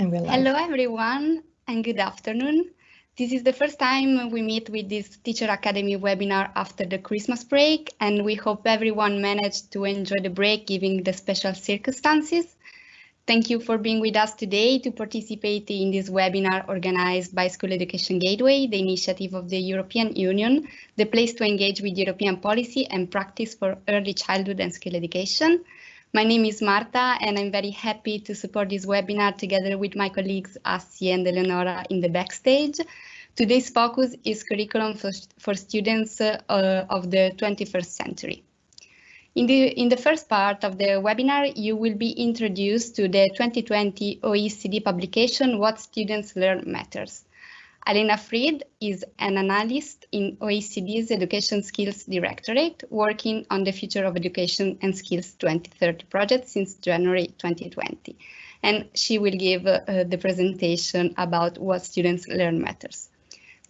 Hello, everyone, and good afternoon. This is the first time we meet with this Teacher Academy webinar after the Christmas break, and we hope everyone managed to enjoy the break given the special circumstances. Thank you for being with us today to participate in this webinar organized by School Education Gateway, the initiative of the European Union, the place to engage with European policy and practice for early childhood and skill education. My name is Marta, and I'm very happy to support this webinar together with my colleagues Asi and Eleonora in the backstage. Today's focus is curriculum for, for students uh, of the 21st century. In the, in the first part of the webinar, you will be introduced to the 2020 OECD publication, What Students Learn Matters. Alena Fried is an analyst in OECD's Education Skills Directorate, working on the Future of Education and Skills 2030 project since January 2020. And she will give uh, the presentation about what students learn matters.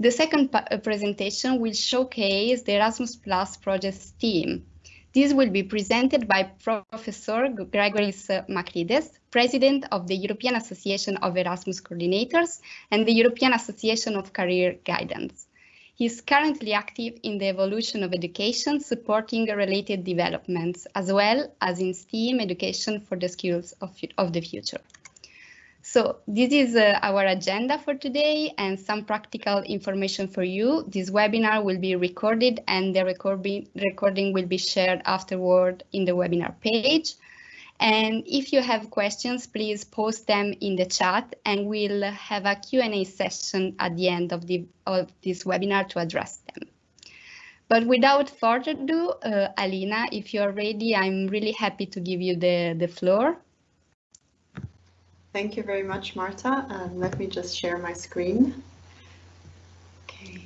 The second uh, presentation will showcase the Erasmus Plus project team, this will be presented by Professor Gregoris Makrides, President of the European Association of Erasmus Coordinators and the European Association of Career Guidance. He is currently active in the evolution of education, supporting related developments, as well as in STEAM education for the skills of, of the future. So this is uh, our agenda for today and some practical information for you. This webinar will be recorded and the recording, recording will be shared afterward in the webinar page. And if you have questions, please post them in the chat and we'll have a Q&A session at the end of, the, of this webinar to address them. But without further ado, uh, Alina, if you're ready, I'm really happy to give you the, the floor. Thank you very much, Marta. Um, let me just share my screen. Okay.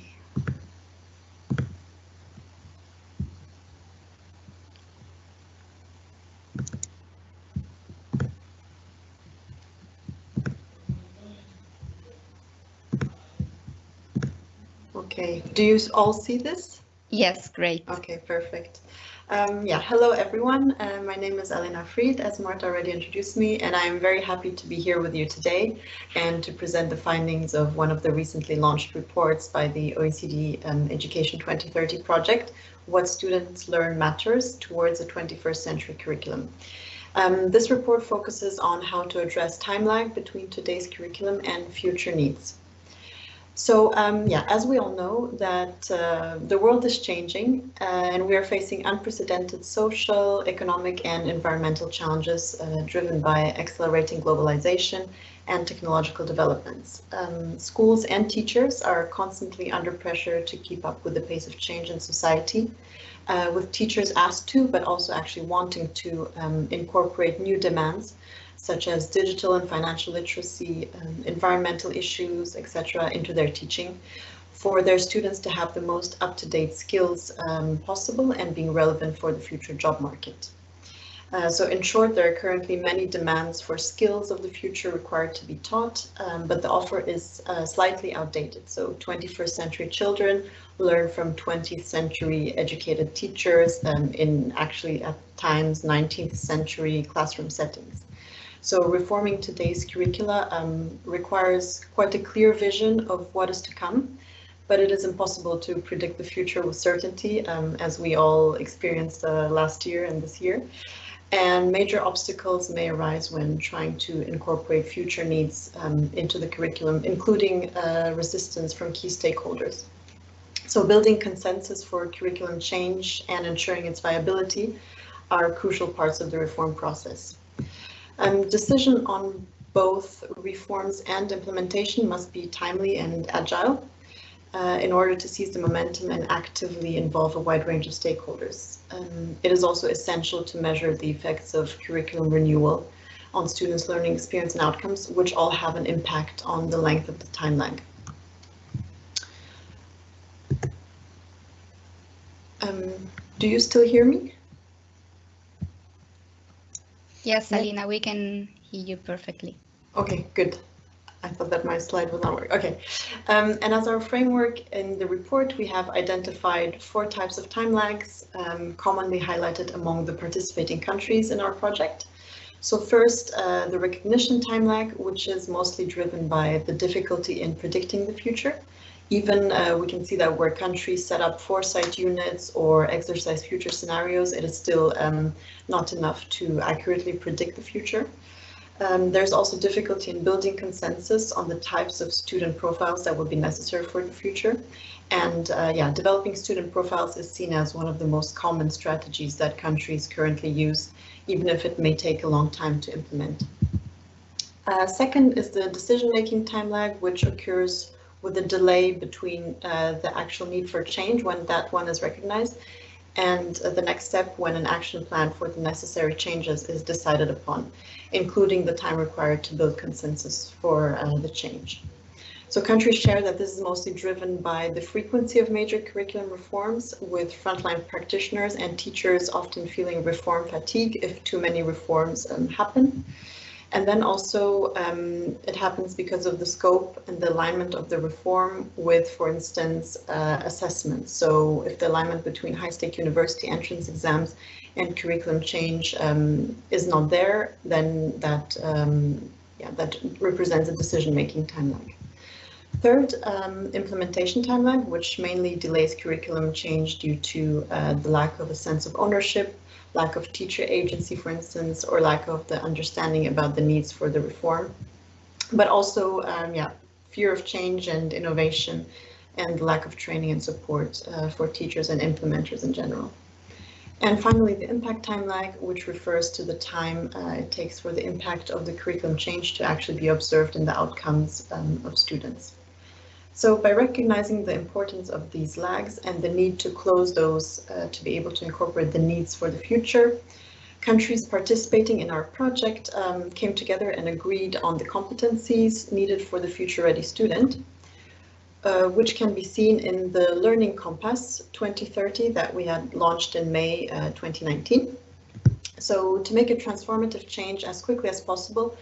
Okay, do you all see this? Yes, great. Okay, perfect. Um, yeah, hello everyone. Uh, my name is Elena Fried, as Marta already introduced me, and I am very happy to be here with you today and to present the findings of one of the recently launched reports by the OECD um, Education 2030 project, What Students Learn Matters Towards a 21st Century Curriculum. Um, this report focuses on how to address time lag between today's curriculum and future needs. So um, yeah, as we all know that uh, the world is changing uh, and we are facing unprecedented social, economic and environmental challenges uh, driven by accelerating globalization and technological developments. Um, schools and teachers are constantly under pressure to keep up with the pace of change in society, uh, with teachers asked to, but also actually wanting to um, incorporate new demands such as digital and financial literacy, um, environmental issues, etc., into their teaching for their students to have the most up-to-date skills um, possible and being relevant for the future job market. Uh, so in short, there are currently many demands for skills of the future required to be taught, um, but the offer is uh, slightly outdated. So 21st century children learn from 20th century educated teachers um, in actually at times 19th century classroom settings. So reforming today's curricula um, requires quite a clear vision of what is to come, but it is impossible to predict the future with certainty, um, as we all experienced uh, last year and this year. And major obstacles may arise when trying to incorporate future needs um, into the curriculum, including uh, resistance from key stakeholders. So building consensus for curriculum change and ensuring its viability are crucial parts of the reform process. Um, decision on both reforms and implementation must be timely and agile uh, in order to seize the momentum and actively involve a wide range of stakeholders. Um, it is also essential to measure the effects of curriculum renewal on students' learning experience and outcomes, which all have an impact on the length of the time lag. Um, do you still hear me? Yes, Alina, we can hear you perfectly. Okay, good. I thought that my slide was not working. Okay, um, and as our framework in the report, we have identified four types of time lags, um, commonly highlighted among the participating countries in our project. So first, uh, the recognition time lag, which is mostly driven by the difficulty in predicting the future. Even uh, we can see that where countries set up foresight units or exercise future scenarios, it is still um, not enough to accurately predict the future. Um, there's also difficulty in building consensus on the types of student profiles that will be necessary for the future. And uh, yeah, developing student profiles is seen as one of the most common strategies that countries currently use, even if it may take a long time to implement. Uh, second is the decision-making time lag, which occurs with a delay between uh, the actual need for change when that one is recognized and uh, the next step when an action plan for the necessary changes is decided upon, including the time required to build consensus for uh, the change. So countries share that this is mostly driven by the frequency of major curriculum reforms, with frontline practitioners and teachers often feeling reform fatigue if too many reforms um, happen. And then also um, it happens because of the scope and the alignment of the reform with, for instance, uh, assessments. So if the alignment between high-stake university entrance exams and curriculum change um, is not there, then that, um, yeah, that represents a decision-making time lag. Third, um, implementation timeline, which mainly delays curriculum change due to uh, the lack of a sense of ownership lack of teacher agency, for instance, or lack of the understanding about the needs for the reform. But also, um, yeah, fear of change and innovation and lack of training and support uh, for teachers and implementers in general. And finally, the impact time lag, which refers to the time uh, it takes for the impact of the curriculum change to actually be observed in the outcomes um, of students. So by recognizing the importance of these lags and the need to close those uh, to be able to incorporate the needs for the future, countries participating in our project um, came together and agreed on the competencies needed for the future ready student, uh, which can be seen in the Learning Compass 2030 that we had launched in May uh, 2019. So to make a transformative change as quickly as possible,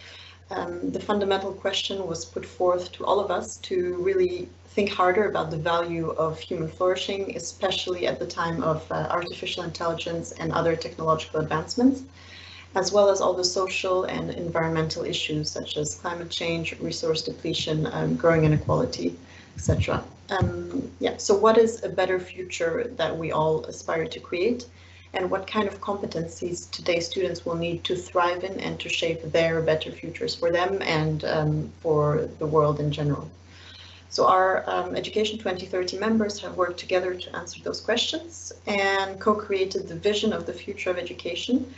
um, the fundamental question was put forth to all of us to really think harder about the value of human flourishing, especially at the time of uh, artificial intelligence and other technological advancements, as well as all the social and environmental issues such as climate change, resource depletion, um, growing inequality, etc. Um, yeah, so what is a better future that we all aspire to create? And what kind of competencies today's students will need to thrive in and to shape their better futures for them and um, for the world in general. So our um, Education 2030 members have worked together to answer those questions and co-created the vision of the future of education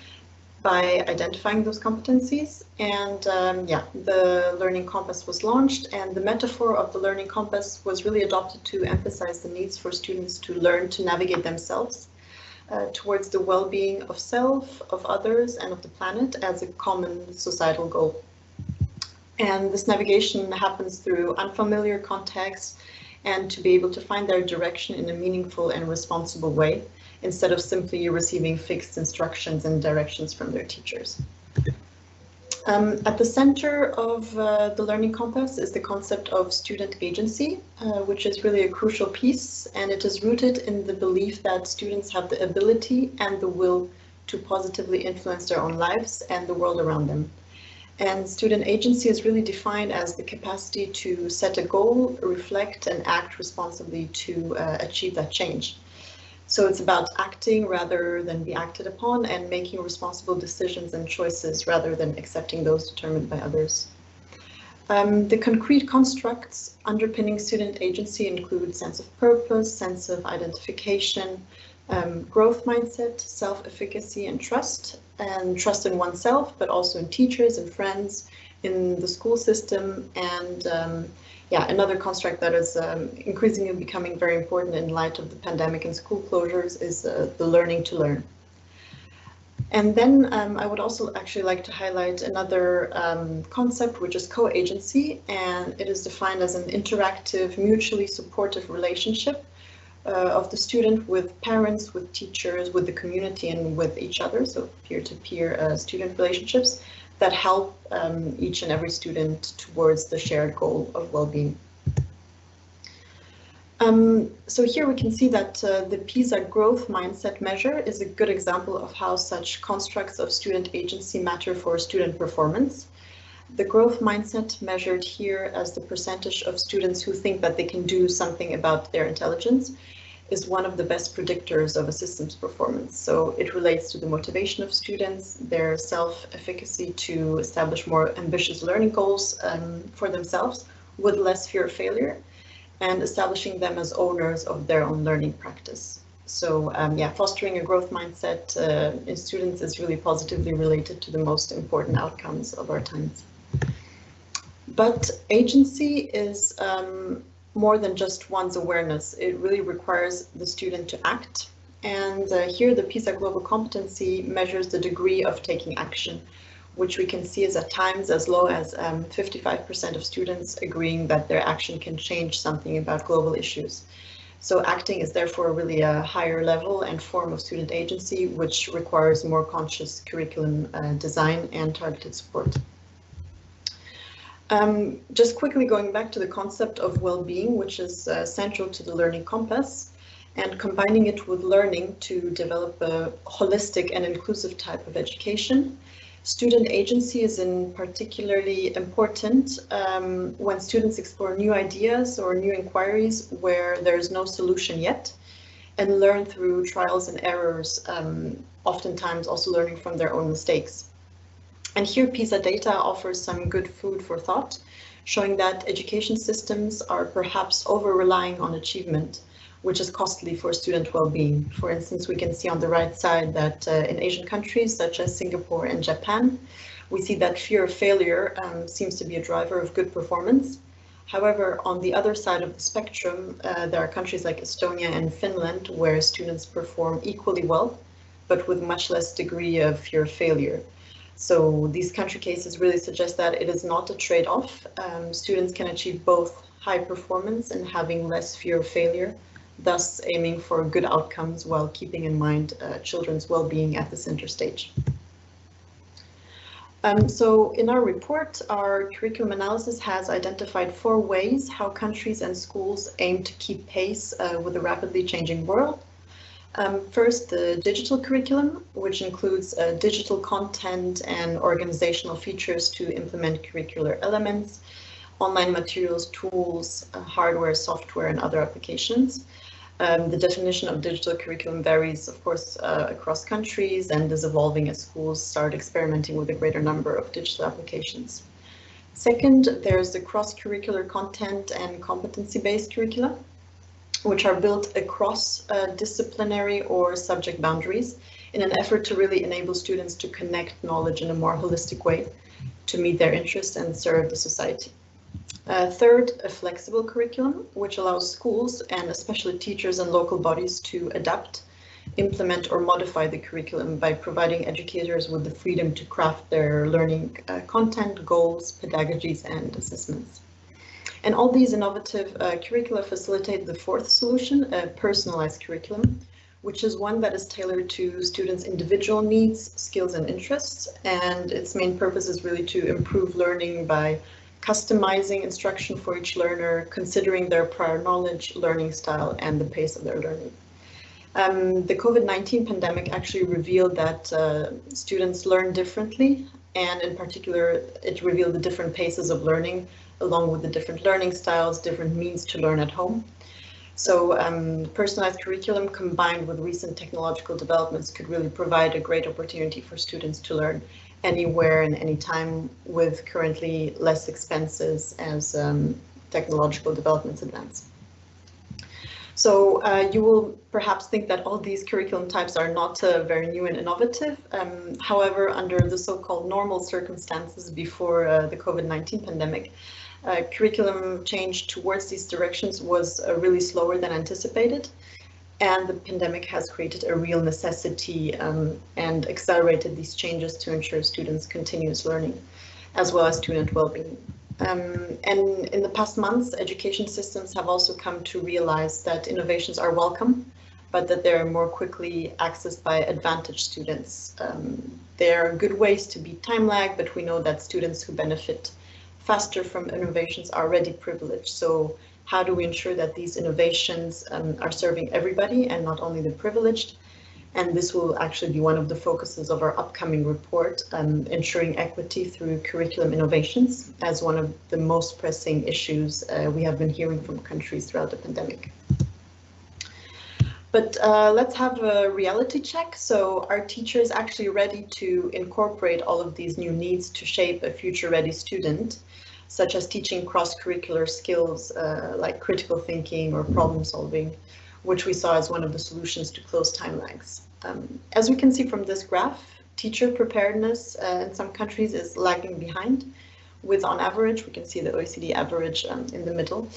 by identifying those competencies. And um, yeah, the Learning Compass was launched and the metaphor of the Learning Compass was really adopted to emphasize the needs for students to learn to navigate themselves uh, towards the well-being of self, of others, and of the planet as a common societal goal. And this navigation happens through unfamiliar contexts and to be able to find their direction in a meaningful and responsible way instead of simply receiving fixed instructions and directions from their teachers. Um, at the center of uh, the Learning Compass is the concept of student agency, uh, which is really a crucial piece, and it is rooted in the belief that students have the ability and the will to positively influence their own lives and the world around them. And student agency is really defined as the capacity to set a goal, reflect and act responsibly to uh, achieve that change. So it's about acting rather than be acted upon and making responsible decisions and choices rather than accepting those determined by others. Um, the concrete constructs underpinning student agency include sense of purpose, sense of identification, um, growth mindset, self-efficacy and trust, and trust in oneself, but also in teachers and friends, in the school system, and um, yeah, another construct that is um, increasingly becoming very important in light of the pandemic and school closures is uh, the learning to learn. And then um, I would also actually like to highlight another um, concept, which is co-agency, and it is defined as an interactive, mutually supportive relationship uh, of the student with parents, with teachers, with the community, and with each other, so peer-to-peer -peer, uh, student relationships, that help um, each and every student towards the shared goal of well-being. Um, so here we can see that uh, the PISA growth mindset measure is a good example of how such constructs of student agency matter for student performance. The growth mindset measured here as the percentage of students who think that they can do something about their intelligence is one of the best predictors of a system's performance. So it relates to the motivation of students, their self-efficacy to establish more ambitious learning goals um, for themselves with less fear of failure, and establishing them as owners of their own learning practice. So um, yeah, fostering a growth mindset uh, in students is really positively related to the most important outcomes of our times. But agency is um, more than just one's awareness. It really requires the student to act. And uh, here the PISA Global Competency measures the degree of taking action, which we can see is at times as low as 55% um, of students agreeing that their action can change something about global issues. So acting is therefore really a higher level and form of student agency, which requires more conscious curriculum uh, design and targeted support. Um, just quickly going back to the concept of well-being, which is uh, central to the learning compass, and combining it with learning to develop a holistic and inclusive type of education. Student agency is in particularly important um, when students explore new ideas or new inquiries where there's no solution yet and learn through trials and errors, um, oftentimes also learning from their own mistakes. And here PISA data offers some good food for thought, showing that education systems are perhaps over-relying on achievement, which is costly for student well-being. For instance, we can see on the right side that uh, in Asian countries such as Singapore and Japan, we see that fear of failure um, seems to be a driver of good performance. However, on the other side of the spectrum, uh, there are countries like Estonia and Finland where students perform equally well, but with much less degree of fear of failure. So these country cases really suggest that it is not a trade-off. Um, students can achieve both high performance and having less fear of failure, thus aiming for good outcomes while keeping in mind uh, children's well-being at the center stage. Um, so in our report, our curriculum analysis has identified four ways how countries and schools aim to keep pace uh, with a rapidly changing world. Um, first, the digital curriculum, which includes uh, digital content and organizational features to implement curricular elements, online materials, tools, uh, hardware, software, and other applications. Um, the definition of digital curriculum varies, of course, uh, across countries and is evolving as schools start experimenting with a greater number of digital applications. Second, there's the cross-curricular content and competency-based curricula which are built across uh, disciplinary or subject boundaries in an effort to really enable students to connect knowledge in a more holistic way to meet their interests and serve the society. Uh, third, a flexible curriculum, which allows schools and especially teachers and local bodies to adapt, implement or modify the curriculum by providing educators with the freedom to craft their learning uh, content, goals, pedagogies and assessments. And all these innovative uh, curricula facilitate the fourth solution, a personalized curriculum, which is one that is tailored to students' individual needs, skills and interests. And its main purpose is really to improve learning by customizing instruction for each learner, considering their prior knowledge, learning style, and the pace of their learning. Um, the COVID-19 pandemic actually revealed that uh, students learn differently, and in particular, it revealed the different paces of learning along with the different learning styles, different means to learn at home. So um, personalized curriculum combined with recent technological developments could really provide a great opportunity for students to learn anywhere and anytime with currently less expenses as um, technological developments advance. So uh, you will perhaps think that all these curriculum types are not uh, very new and innovative. Um, however, under the so-called normal circumstances before uh, the COVID-19 pandemic, uh, curriculum change towards these directions was uh, really slower than anticipated. And the pandemic has created a real necessity um, and accelerated these changes to ensure students' continuous learning, as well as student well-being. Um, and in the past months, education systems have also come to realize that innovations are welcome, but that they're more quickly accessed by advantaged students. Um, there are good ways to beat time lag, but we know that students who benefit faster from innovations already privileged. So How do we ensure that these innovations um, are serving everybody and not only the privileged? And this will actually be one of the focuses of our upcoming report, um, ensuring equity through curriculum innovations as one of the most pressing issues uh, we have been hearing from countries throughout the pandemic. But uh, let's have a reality check. So are teachers actually ready to incorporate all of these new needs to shape a future ready student, such as teaching cross-curricular skills uh, like critical thinking or problem solving, which we saw as one of the solutions to close time lags. Um, as we can see from this graph, teacher preparedness uh, in some countries is lagging behind, with on average, we can see the OECD average um, in the middle,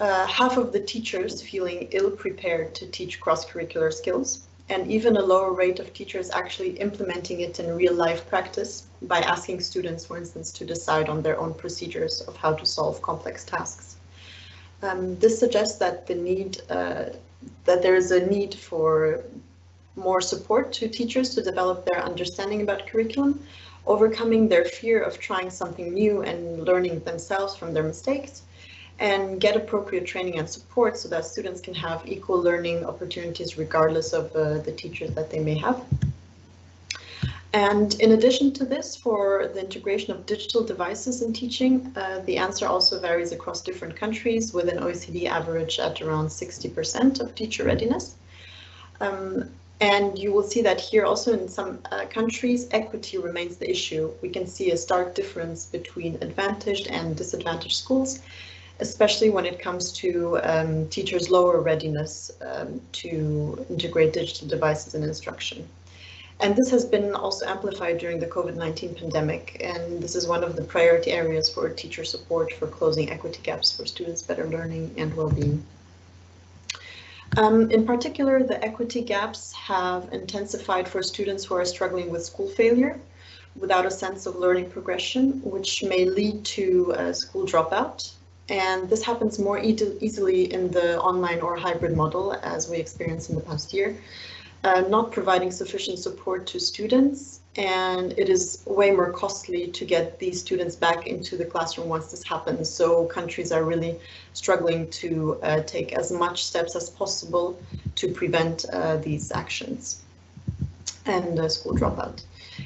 uh, half of the teachers feeling ill-prepared to teach cross-curricular skills, and even a lower rate of teachers actually implementing it in real-life practice by asking students, for instance, to decide on their own procedures of how to solve complex tasks. Um, this suggests that the need, uh, that there is a need for more support to teachers to develop their understanding about curriculum, overcoming their fear of trying something new and learning themselves from their mistakes, and get appropriate training and support so that students can have equal learning opportunities regardless of uh, the teachers that they may have. And in addition to this, for the integration of digital devices in teaching, uh, the answer also varies across different countries with an OECD average at around 60% of teacher readiness. Um, and you will see that here also in some uh, countries, equity remains the issue. We can see a stark difference between advantaged and disadvantaged schools especially when it comes to um, teachers' lower readiness um, to integrate digital devices in instruction. And this has been also amplified during the COVID-19 pandemic, and this is one of the priority areas for teacher support for closing equity gaps for students' better learning and well-being. Um, in particular, the equity gaps have intensified for students who are struggling with school failure without a sense of learning progression, which may lead to a school dropout and this happens more e easily in the online or hybrid model as we experienced in the past year, uh, not providing sufficient support to students. And it is way more costly to get these students back into the classroom once this happens. So countries are really struggling to uh, take as much steps as possible to prevent uh, these actions and school dropout.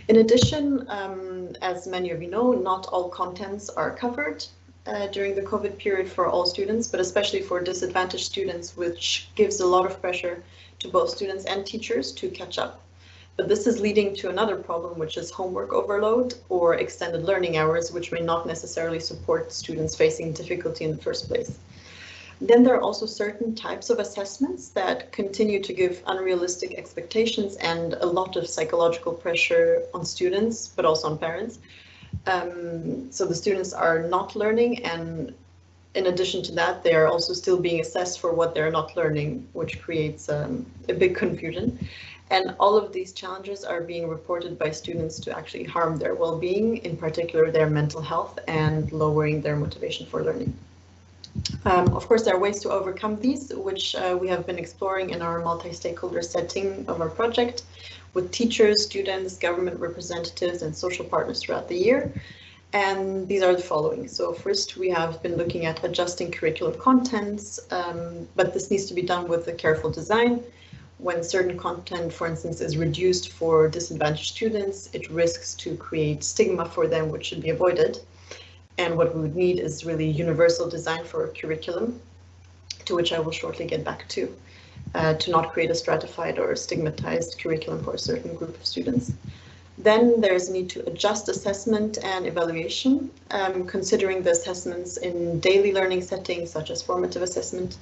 In addition, um, as many of you know, not all contents are covered uh, during the COVID period for all students, but especially for disadvantaged students, which gives a lot of pressure to both students and teachers to catch up. But this is leading to another problem, which is homework overload or extended learning hours, which may not necessarily support students facing difficulty in the first place. Then there are also certain types of assessments that continue to give unrealistic expectations and a lot of psychological pressure on students, but also on parents, um, so the students are not learning and in addition to that, they are also still being assessed for what they're not learning, which creates um, a big confusion. And all of these challenges are being reported by students to actually harm their well-being, in particular their mental health and lowering their motivation for learning. Um, of course, there are ways to overcome these, which uh, we have been exploring in our multi-stakeholder setting of our project with teachers, students, government representatives, and social partners throughout the year. And these are the following. So first, we have been looking at adjusting curriculum contents, um, but this needs to be done with a careful design. When certain content, for instance, is reduced for disadvantaged students, it risks to create stigma for them, which should be avoided. And what we would need is really universal design for a curriculum, to which I will shortly get back to uh, to not create a stratified or stigmatized curriculum for a certain group of students. Then there's a need to adjust assessment and evaluation, um, considering the assessments in daily learning settings such as formative assessment,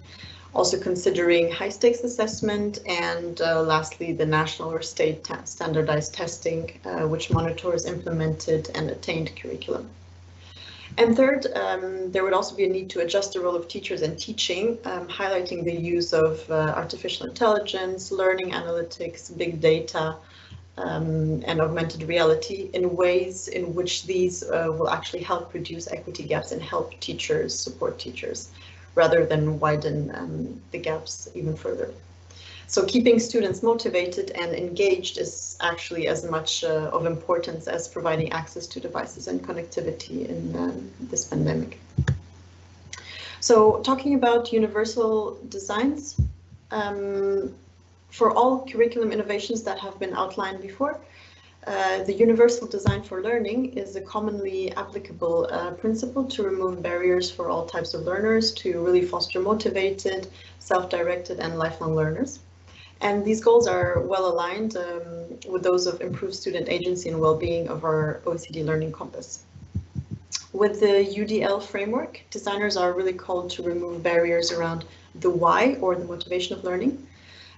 also considering high stakes assessment, and uh, lastly, the national or state standardized testing, uh, which monitors implemented and attained curriculum. And third, um, there would also be a need to adjust the role of teachers in teaching, um, highlighting the use of uh, artificial intelligence, learning analytics, big data, um, and augmented reality in ways in which these uh, will actually help reduce equity gaps and help teachers support teachers rather than widen um, the gaps even further. So keeping students motivated and engaged is actually as much uh, of importance as providing access to devices and connectivity in um, this pandemic. So talking about universal designs, um, for all curriculum innovations that have been outlined before, uh, the universal design for learning is a commonly applicable uh, principle to remove barriers for all types of learners to really foster motivated, self-directed and lifelong learners. And these goals are well aligned um, with those of improved student agency and well-being of our OECD Learning Compass. With the UDL framework, designers are really called to remove barriers around the why or the motivation of learning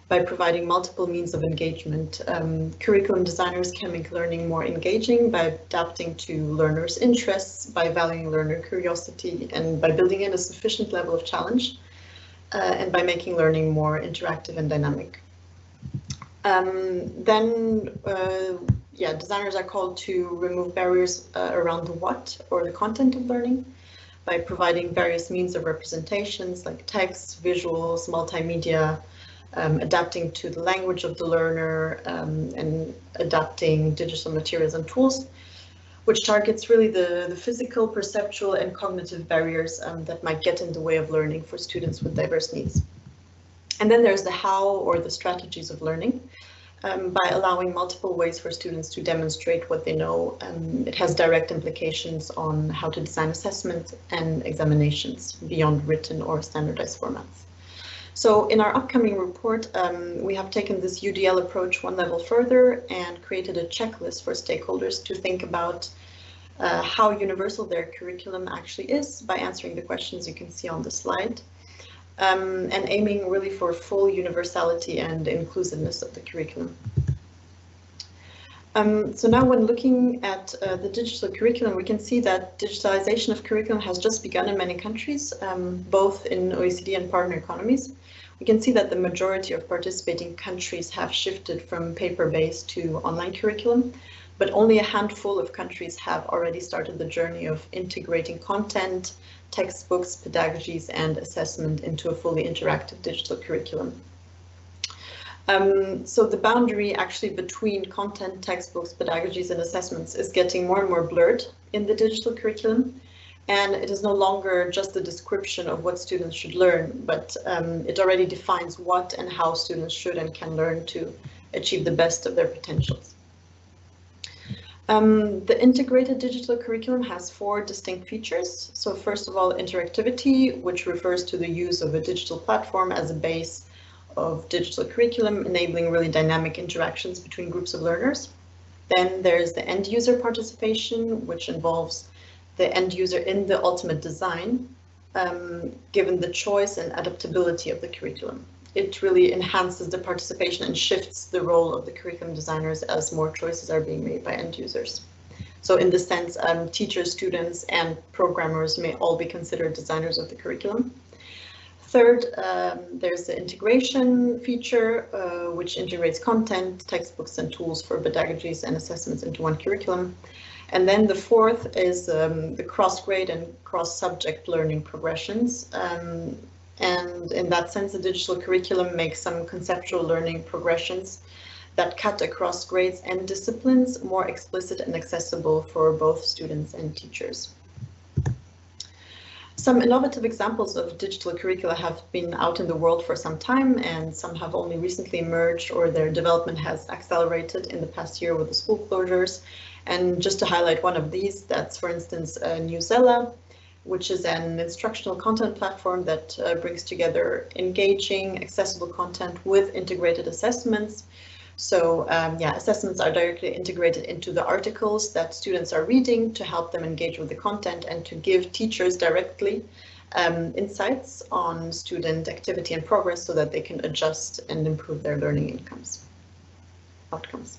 by providing multiple means of engagement. Um, curriculum designers can make learning more engaging by adapting to learners' interests, by valuing learner curiosity, and by building in a sufficient level of challenge, uh, and by making learning more interactive and dynamic. Um, then, uh, yeah, designers are called to remove barriers uh, around the what or the content of learning by providing various means of representations like text, visuals, multimedia, um, adapting to the language of the learner um, and adapting digital materials and tools, which targets really the, the physical, perceptual and cognitive barriers um, that might get in the way of learning for students with diverse needs. And then there's the how or the strategies of learning. Um, by allowing multiple ways for students to demonstrate what they know, um, it has direct implications on how to design assessments and examinations beyond written or standardized formats. So in our upcoming report, um, we have taken this UDL approach one level further and created a checklist for stakeholders to think about uh, how universal their curriculum actually is by answering the questions you can see on the slide. Um, and aiming really for full universality and inclusiveness of the curriculum. Um, so now when looking at uh, the digital curriculum, we can see that digitalization of curriculum has just begun in many countries, um, both in OECD and partner economies we can see that the majority of participating countries have shifted from paper-based to online curriculum, but only a handful of countries have already started the journey of integrating content, textbooks, pedagogies, and assessment into a fully interactive digital curriculum. Um, so the boundary actually between content, textbooks, pedagogies, and assessments is getting more and more blurred in the digital curriculum and it is no longer just a description of what students should learn, but um, it already defines what and how students should and can learn to achieve the best of their potentials. Um, the integrated digital curriculum has four distinct features. So first of all, interactivity, which refers to the use of a digital platform as a base of digital curriculum, enabling really dynamic interactions between groups of learners. Then there's the end user participation, which involves the end user in the ultimate design, um, given the choice and adaptability of the curriculum. It really enhances the participation and shifts the role of the curriculum designers as more choices are being made by end users. So in this sense, um, teachers, students, and programmers may all be considered designers of the curriculum. Third, um, there's the integration feature, uh, which integrates content, textbooks, and tools for pedagogies and assessments into one curriculum. And then the fourth is um, the cross-grade and cross-subject learning progressions. Um, and in that sense, the digital curriculum makes some conceptual learning progressions that cut across grades and disciplines more explicit and accessible for both students and teachers. Some innovative examples of digital curricula have been out in the world for some time and some have only recently emerged or their development has accelerated in the past year with the school closures and just to highlight one of these, that's for instance uh, Newsela, which is an instructional content platform that uh, brings together engaging, accessible content with integrated assessments. So um, yeah, assessments are directly integrated into the articles that students are reading to help them engage with the content and to give teachers directly um, insights on student activity and progress so that they can adjust and improve their learning incomes, outcomes.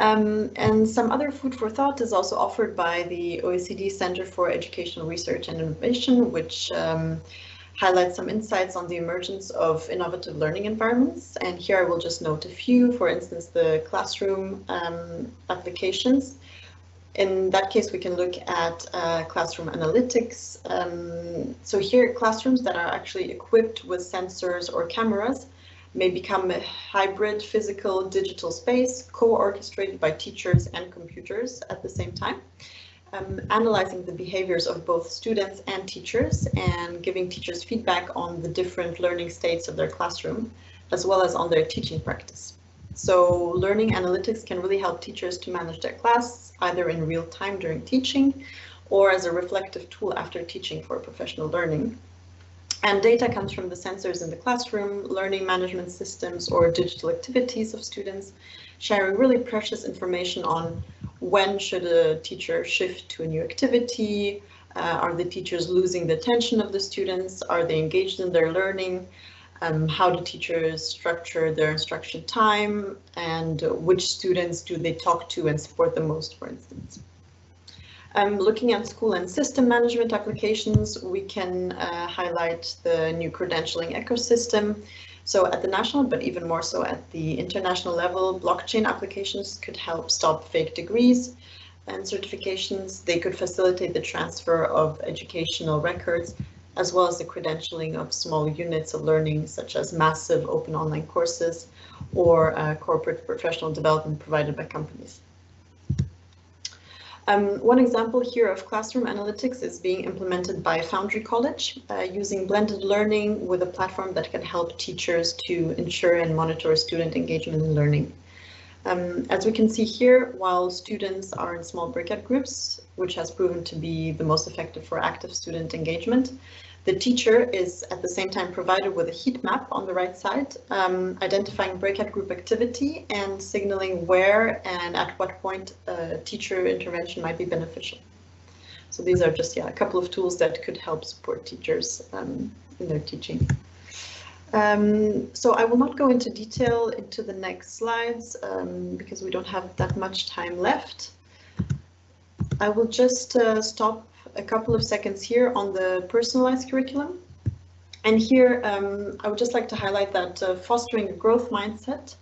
Um, and some other food for thought is also offered by the OECD Center for Educational Research and Innovation, which um, highlights some insights on the emergence of innovative learning environments. And here I will just note a few, for instance, the classroom um, applications. In that case, we can look at uh, classroom analytics. Um, so here, classrooms that are actually equipped with sensors or cameras may become a hybrid physical digital space co-orchestrated by teachers and computers at the same time. um, analyzing the behaviors of both students and teachers and giving teachers feedback on the different learning states of their classroom, as well as on their teaching practice. So learning analytics can really help teachers to manage their class either in real time during teaching or as a reflective tool after teaching for professional learning. And data comes from the sensors in the classroom, learning management systems or digital activities of students, sharing really precious information on when should a teacher shift to a new activity, uh, are the teachers losing the attention of the students, are they engaged in their learning, um, how do teachers structure their instruction time, and which students do they talk to and support the most, for instance. Um, looking at school and system management applications, we can uh, highlight the new credentialing ecosystem. So at the national, but even more so at the international level, blockchain applications could help stop fake degrees and certifications. They could facilitate the transfer of educational records, as well as the credentialing of small units of learning, such as massive open online courses or uh, corporate professional development provided by companies. Um, one example here of classroom analytics is being implemented by Foundry College uh, using blended learning with a platform that can help teachers to ensure and monitor student engagement in learning. Um, as we can see here, while students are in small breakout groups, which has proven to be the most effective for active student engagement, the teacher is at the same time provided with a heat map on the right side, um, identifying breakout group activity and signaling where and at what point uh, teacher intervention might be beneficial. So these are just yeah, a couple of tools that could help support teachers um, in their teaching. Um, so I will not go into detail into the next slides um, because we don't have that much time left. I will just uh, stop a couple of seconds here on the personalized curriculum. And here, um, I would just like to highlight that uh, fostering a growth mindset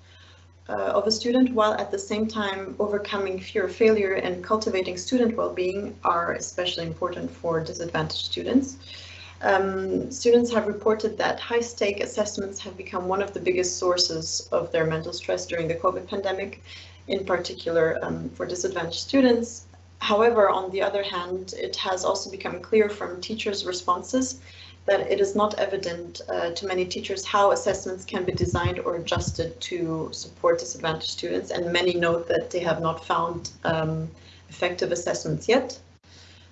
uh, of a student while at the same time overcoming fear of failure and cultivating student well-being are especially important for disadvantaged students. Um, students have reported that high-stake assessments have become one of the biggest sources of their mental stress during the COVID pandemic, in particular um, for disadvantaged students. However, on the other hand, it has also become clear from teachers' responses that it is not evident uh, to many teachers how assessments can be designed or adjusted to support disadvantaged students, and many note that they have not found um, effective assessments yet.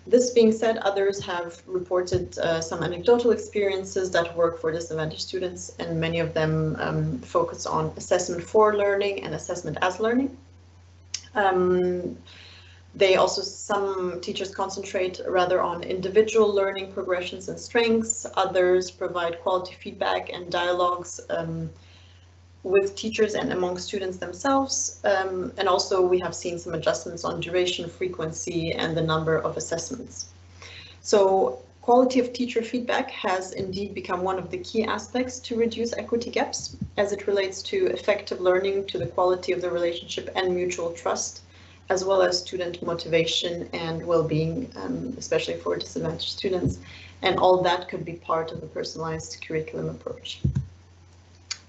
This being said, others have reported uh, some anecdotal experiences that work for disadvantaged students, and many of them um, focus on assessment for learning and assessment as learning. Um, they also, some teachers concentrate rather on individual learning progressions and strengths. Others provide quality feedback and dialogues um, with teachers and among students themselves. Um, and also we have seen some adjustments on duration, frequency, and the number of assessments. So quality of teacher feedback has indeed become one of the key aspects to reduce equity gaps as it relates to effective learning, to the quality of the relationship and mutual trust as well as student motivation and well-being, um, especially for disadvantaged students. And all that could be part of the personalized curriculum approach.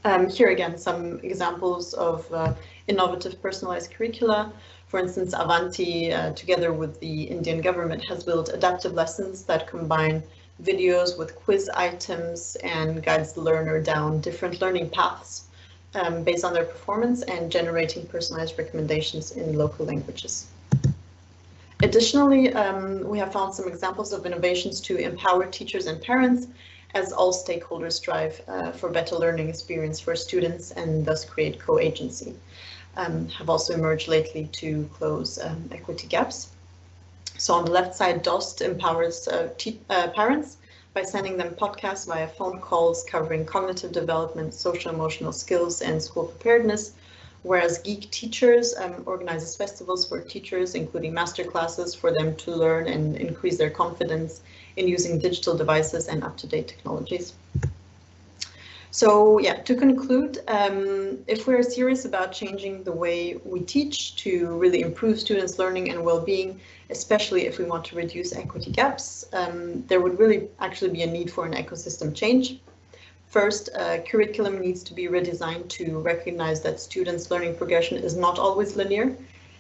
Um, here again, some examples of uh, innovative personalized curricula. For instance, Avanti, uh, together with the Indian government, has built adaptive lessons that combine videos with quiz items and guides the learner down different learning paths um, based on their performance and generating personalized recommendations in local languages. Additionally, um, we have found some examples of innovations to empower teachers and parents as all stakeholders strive uh, for better learning experience for students and thus create co-agency. Um, have also emerged lately to close um, equity gaps. So on the left side, DOST empowers uh, uh, parents by sending them podcasts via phone calls covering cognitive development, social emotional skills, and school preparedness. Whereas Geek Teachers um, organizes festivals for teachers, including master classes for them to learn and increase their confidence in using digital devices and up-to-date technologies. So yeah, to conclude, um, if we're serious about changing the way we teach to really improve students' learning and well-being, especially if we want to reduce equity gaps, um, there would really actually be a need for an ecosystem change. First, uh, curriculum needs to be redesigned to recognize that students' learning progression is not always linear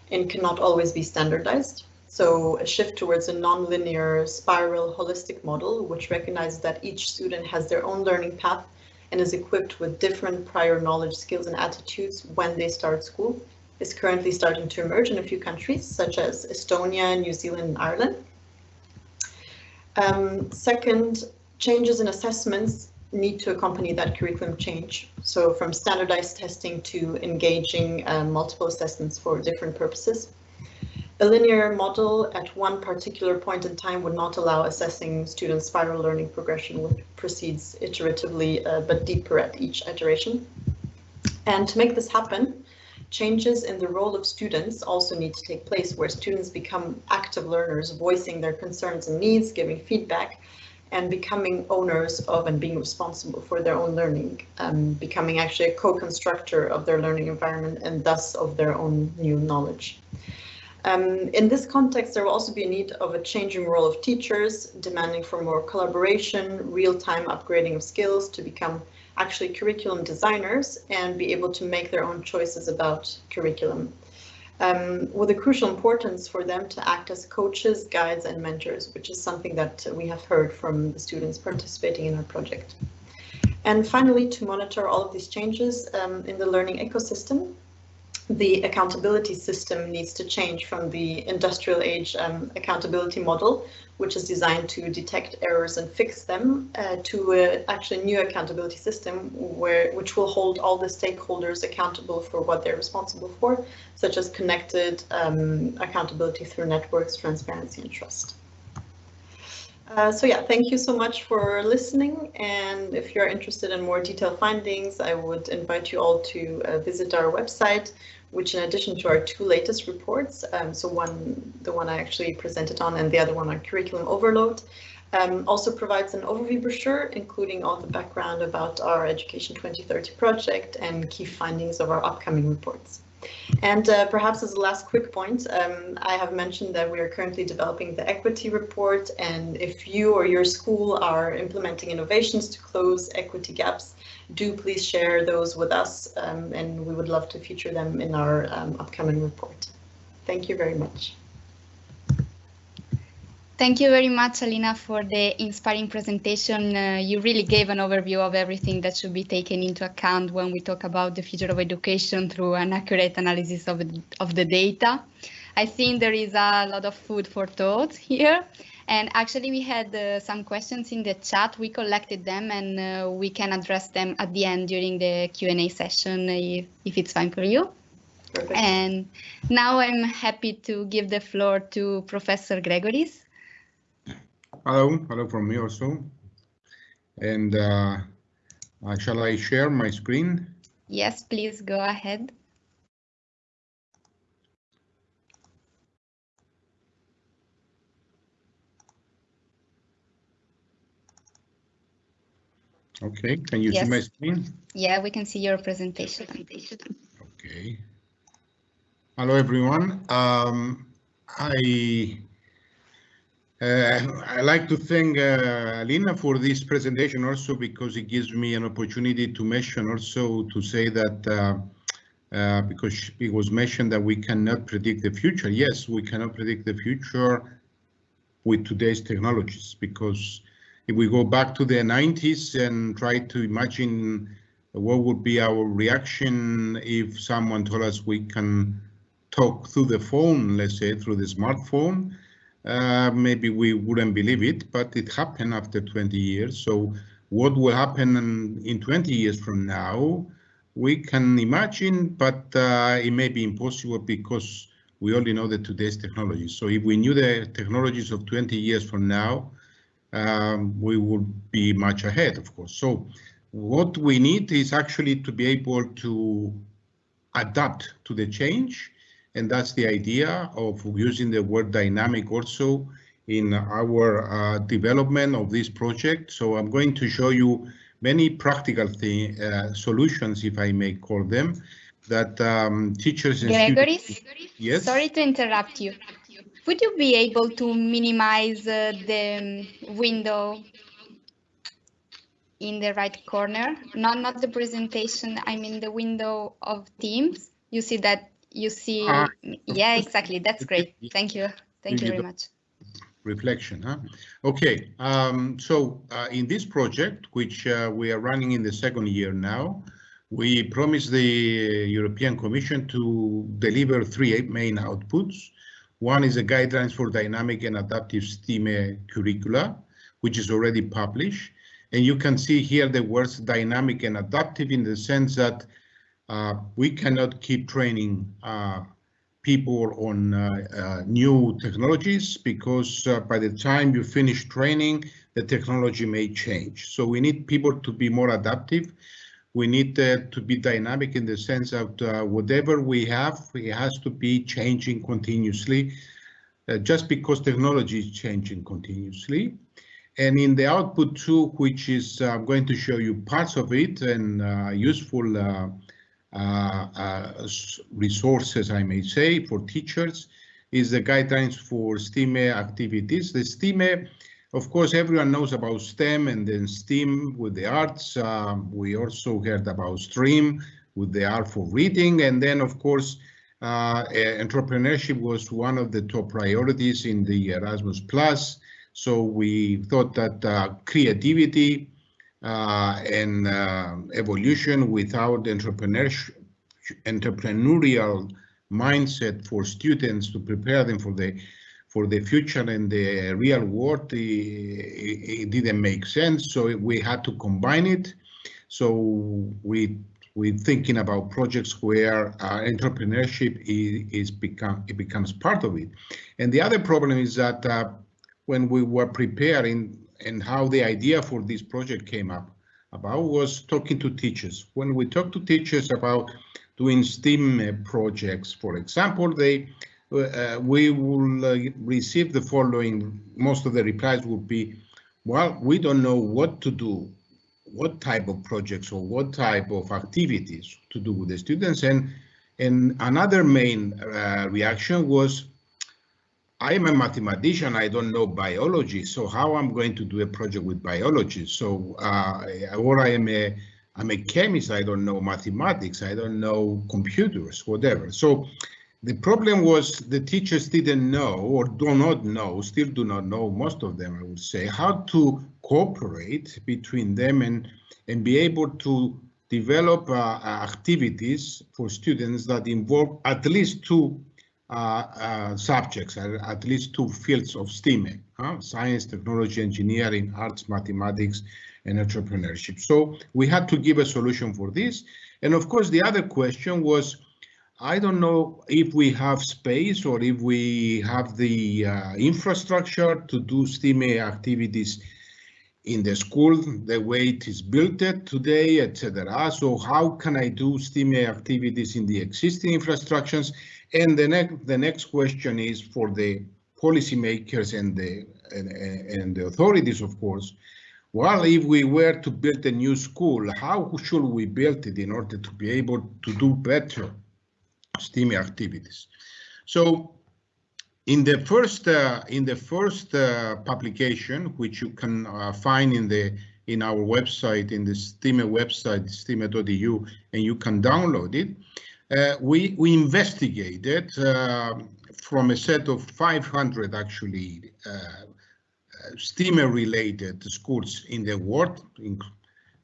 and cannot always be standardized. So a shift towards a non-linear spiral holistic model, which recognizes that each student has their own learning path and is equipped with different prior knowledge, skills and attitudes when they start school, is currently starting to emerge in a few countries such as Estonia, New Zealand and Ireland. Um, second, changes in assessments need to accompany that curriculum change. So from standardized testing to engaging um, multiple assessments for different purposes. A linear model at one particular point in time would not allow assessing students' spiral learning progression, which proceeds iteratively uh, but deeper at each iteration. And to make this happen, changes in the role of students also need to take place where students become active learners, voicing their concerns and needs, giving feedback, and becoming owners of and being responsible for their own learning, um, becoming actually a co-constructor of their learning environment and thus of their own new knowledge. Um, in this context, there will also be a need of a changing role of teachers, demanding for more collaboration, real-time upgrading of skills to become actually curriculum designers and be able to make their own choices about curriculum. Um, with a crucial importance for them to act as coaches, guides and mentors, which is something that we have heard from the students participating in our project. And finally, to monitor all of these changes um, in the learning ecosystem, the accountability system needs to change from the industrial age um, accountability model, which is designed to detect errors and fix them, uh, to a actually new accountability system where which will hold all the stakeholders accountable for what they're responsible for, such as connected um, accountability through networks, transparency and trust. Uh, so yeah, thank you so much for listening. And if you're interested in more detailed findings, I would invite you all to uh, visit our website, which in addition to our two latest reports, um, so one, the one I actually presented on and the other one on curriculum overload, um, also provides an overview brochure, including all the background about our Education 2030 project and key findings of our upcoming reports. And uh, perhaps as a last quick point, um, I have mentioned that we are currently developing the equity report. And if you or your school are implementing innovations to close equity gaps, do please share those with us. Um, and we would love to feature them in our um, upcoming report. Thank you very much. Thank you very much, Alina, for the inspiring presentation. Uh, you really gave an overview of everything that should be taken into account when we talk about the future of education through an accurate analysis of, of the data. I think there is a lot of food for thought here. And actually, we had uh, some questions in the chat. We collected them and uh, we can address them at the end during the Q&A session if, if it's fine for you. Perfect. And now I'm happy to give the floor to Professor Gregoris. Hello, hello from me also. And uh, uh, shall I share my screen? Yes, please go ahead. Okay, can you yes. see my screen? Yeah, we can see your presentation. Okay. Hello, everyone. Um, I uh, I like to thank uh, Alina for this presentation also because it gives me an opportunity to mention also to say that uh, uh, because it was mentioned that we cannot predict the future. Yes, we cannot predict the future with today's technologies because if we go back to the 90s and try to imagine what would be our reaction if someone told us we can talk through the phone, let's say through the smartphone, uh, maybe we wouldn't believe it, but it happened after 20 years. So what will happen in, in 20 years from now, we can imagine, but uh, it may be impossible because we only know the today's technologies. So if we knew the technologies of 20 years from now, um, we would be much ahead, of course. So what we need is actually to be able to adapt to the change and that's the idea of using the word dynamic also in our uh, development of this project. So I'm going to show you many practical thing, uh, solutions, if I may call them, that um, teachers and Gregory, students... Yes? Sorry to interrupt you. Would you be able to minimize uh, the window in the right corner? Not, not the presentation, I mean the window of Teams. You see that you see, uh, yeah, exactly. That's great. Thank you. Thank you You very much. reflection, huh? Okay, um, so uh, in this project, which uh, we are running in the second year now, we promised the European Commission to deliver three main outputs. One is a guidelines for dynamic and adaptive STEAM curricula, which is already published. And you can see here the words dynamic and adaptive in the sense that uh, we cannot keep training uh, people on uh, uh, new technologies because uh, by the time you finish training, the technology may change. So we need people to be more adaptive. We need uh, to be dynamic in the sense that uh, whatever we have, it has to be changing continuously, uh, just because technology is changing continuously. And in the output two, which is I'm going to show you parts of it and uh, useful uh, uh, uh, resources, I may say, for teachers is the guidelines for STEAM activities. The STEAM, of course, everyone knows about STEM and then STEAM with the arts. Um, we also heard about STREAM with the art for reading. And then, of course, uh, entrepreneurship was one of the top priorities in the Erasmus Plus. So we thought that uh, creativity, uh, and uh, evolution without entrepreneurship, entrepreneurial mindset for students to prepare them for the for the future and the real world, it, it didn't make sense. So we had to combine it. So we we're thinking about projects where uh, entrepreneurship is, is become it becomes part of it. And the other problem is that uh, when we were preparing and how the idea for this project came up about was talking to teachers. When we talk to teachers about doing STEAM uh, projects, for example, they uh, we will uh, receive the following. Most of the replies would be, "Well, we don't know what to do, what type of projects or what type of activities to do with the students." And and another main uh, reaction was, I am a mathematician. I don't know biology. So how am I'm going to do a project with biology? So uh, or I am a I'm a chemist. I don't know mathematics. I don't know computers, whatever. So the problem was the teachers didn't know or do not know, still do not know, most of them, I would say, how to cooperate between them and, and be able to develop uh, activities for students that involve at least two uh, uh, subjects, uh, at least two fields of STEAM, huh? science, technology, engineering, arts, mathematics, and entrepreneurship. So we had to give a solution for this. And of course, the other question was, I don't know if we have space or if we have the uh, infrastructure to do STEAM activities in the school, the way it is built today, etc. So how can I do STEAM activities in the existing infrastructures? And the next the next question is for the policymakers and the and, and the authorities, of course. Well, if we were to build a new school, how should we build it in order to be able to do better STEAM activities? So in the first uh, in the first uh, publication, which you can uh, find in the in our website, in the STEAM website, steam.edu, and you can download it, uh, we we investigated uh, from a set of 500 actually uh, STEAM-related schools in the world, in,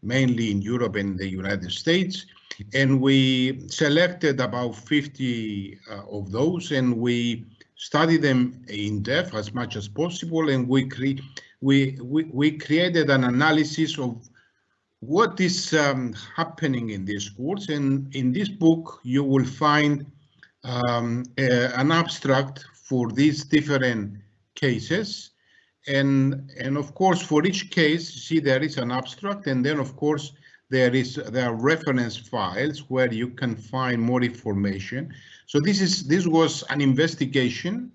mainly in Europe and the United States, and we selected about 50 of those, and we studied them in depth as much as possible, and we, cre we, we, we created an analysis of what is um, happening in these schools. And in this book, you will find um, an abstract for these different cases. And, and of course, for each case, see there is an abstract, and then of course, there is there are reference files where you can find more information. So this is this was an investigation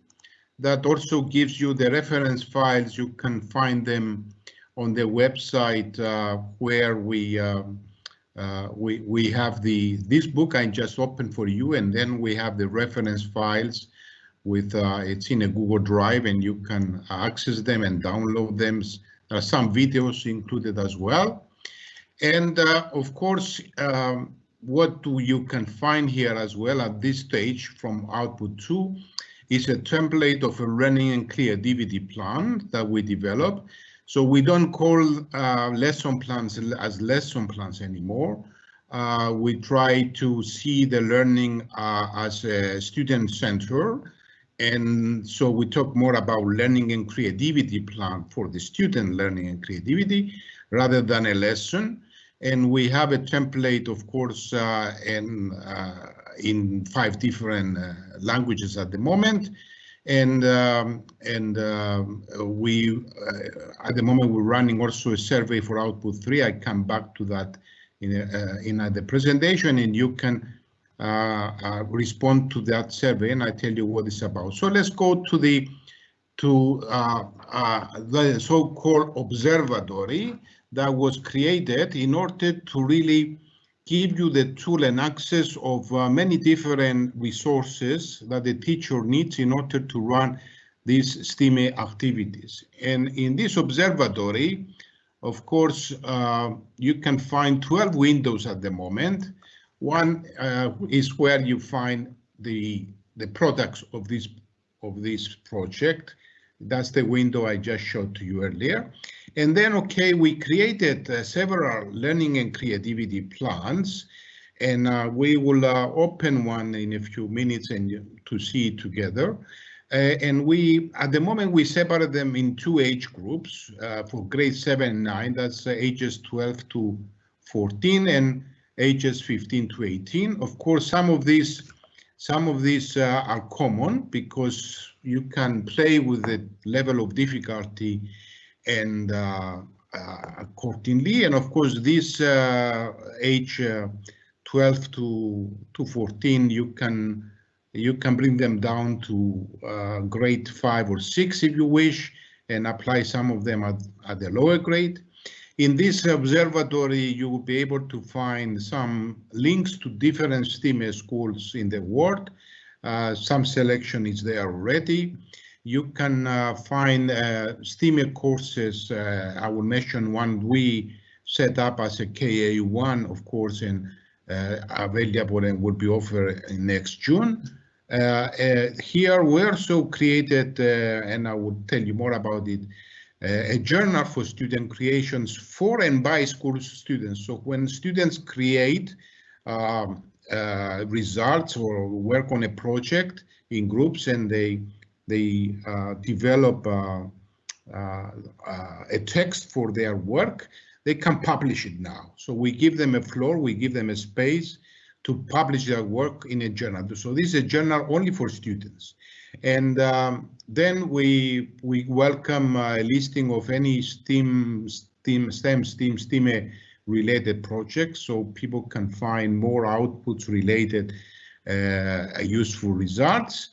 that also gives you the reference files. You can find them on the website uh, where we um, uh, we we have the this book I just opened for you, and then we have the reference files with uh, it's in a Google Drive, and you can access them and download them. There are some videos included as well. And uh, of course, um, what do you can find here as well at this stage from output two is a template of a learning and creativity plan that we develop. So we don't call uh, lesson plans as lesson plans anymore. Uh, we try to see the learning uh, as a student center. And so we talk more about learning and creativity plan for the student learning and creativity rather than a lesson. And we have a template, of course, uh, in, uh, in five different uh, languages at the moment. And um, and um, we, uh, at the moment, we're running also a survey for Output 3. I come back to that in, uh, in the presentation, and you can uh, respond to that survey, and I tell you what it's about. So let's go to the to the so-called observatory that was created in order to really give you the tool and access of uh, many different resources that the teacher needs in order to run these STEAM activities. And in this observatory, of course, uh, you can find 12 windows at the moment. One uh, is where you find the the products of this of this project. That's the window I just showed to you earlier. And then, okay, we created uh, several learning and creativity plans, and uh, we will uh, open one in a few minutes and to see together. Uh, and we, at the moment, we separate them in two age groups uh, for grade 7 and 9, that's uh, ages 12 to 14 and ages 15 to 18. Of course, some of these some of these are common because you can play with the level of difficulty and uh, uh, accordingly. And of course, this uh, age 12 to, to 14, you can you can bring them down to uh, grade five or six if you wish and apply some of them at, at the lower grade. In this observatory, you will be able to find some links to different STEAM schools in the world. Uh, some selection is there already. You can uh, find uh, courses. Uh, I will mention one we set up as a KA1, of course, and uh, available and will be offered next June. Uh, uh, here we also created, and I will tell you more about it, a journal for student creations for and by school students. So when students create um, results or work on a project in groups and they they uh, develop uh, uh, a text for their work, they can publish it now. So we give them a floor, we give them a space to publish their work in a journal. So this is a journal only for students. And um, then we we welcome a listing of any STEAM, STEAM, STEM, STEAM, STEAM related projects so people can find more outputs related uh, useful results.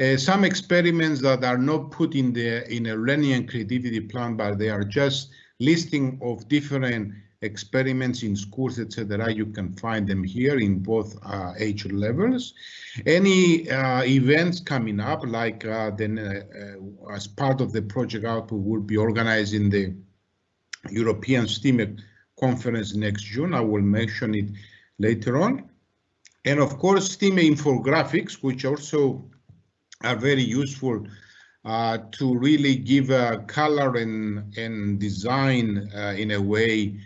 Uh, some experiments that are not put in the in a and creativity plan, but they are just listing of different experiments in schools, etc. You can find them here in both uh, age levels. Any uh, events coming up, like uh, then uh, as part of the project output, will be organizing the European STEAM conference next June. I will mention it later on. And of course, STEAM infographics, which also are very useful uh, to really give a color and, and design uh, in a way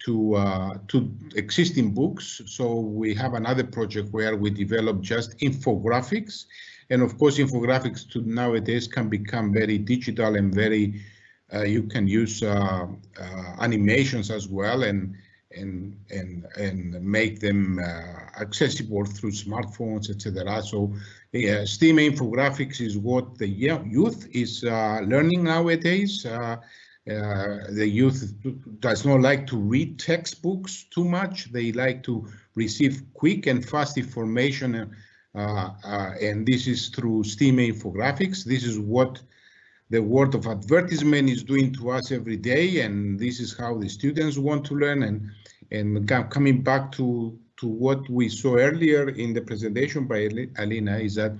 to uh, to existing books. So we have another project where we develop just infographics, and of course, infographics to nowadays can become very digital and very uh, you can use uh, uh, animations as well and and and and make them accessible through smartphones, etc. So, uh, STEAM infographics is what the youth is uh, learning nowadays. the youth does not like to read textbooks too much. They like to receive quick and fast information, and this is through STEAM infographics. This is what the world of advertisement is doing to us every day, and this is how the students want to learn. And and coming back to to what we saw earlier in the presentation by Alina is that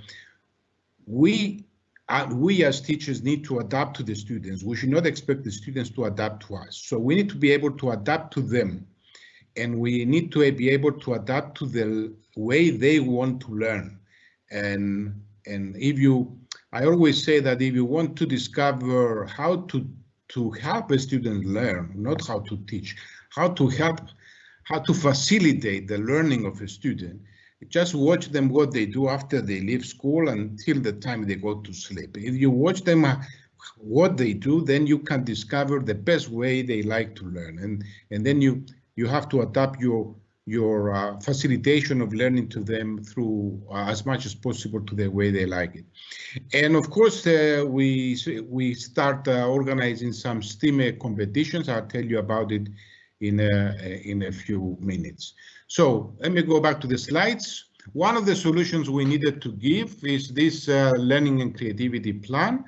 we uh, we as teachers need to adapt to the students. We should not expect the students to adapt to us. So we need to be able to adapt to them, and we need to be able to adapt to the way they want to learn. And and if you I always say that if you want to discover how to to help a student learn, not how to teach, how to help, how to facilitate the learning of a student, just watch them what they do after they leave school until the time they go to sleep. If you watch them uh, what they do, then you can discover the best way they like to learn, and and then you you have to adapt your your uh, facilitation of learning to them through uh, as much as possible to the way they like it. And of course, uh, we we start uh, organizing some STEAM competitions. I'll tell you about it in a, in a few minutes. So let me go back to the slides. One of the solutions we needed to give is this uh, learning and creativity plan.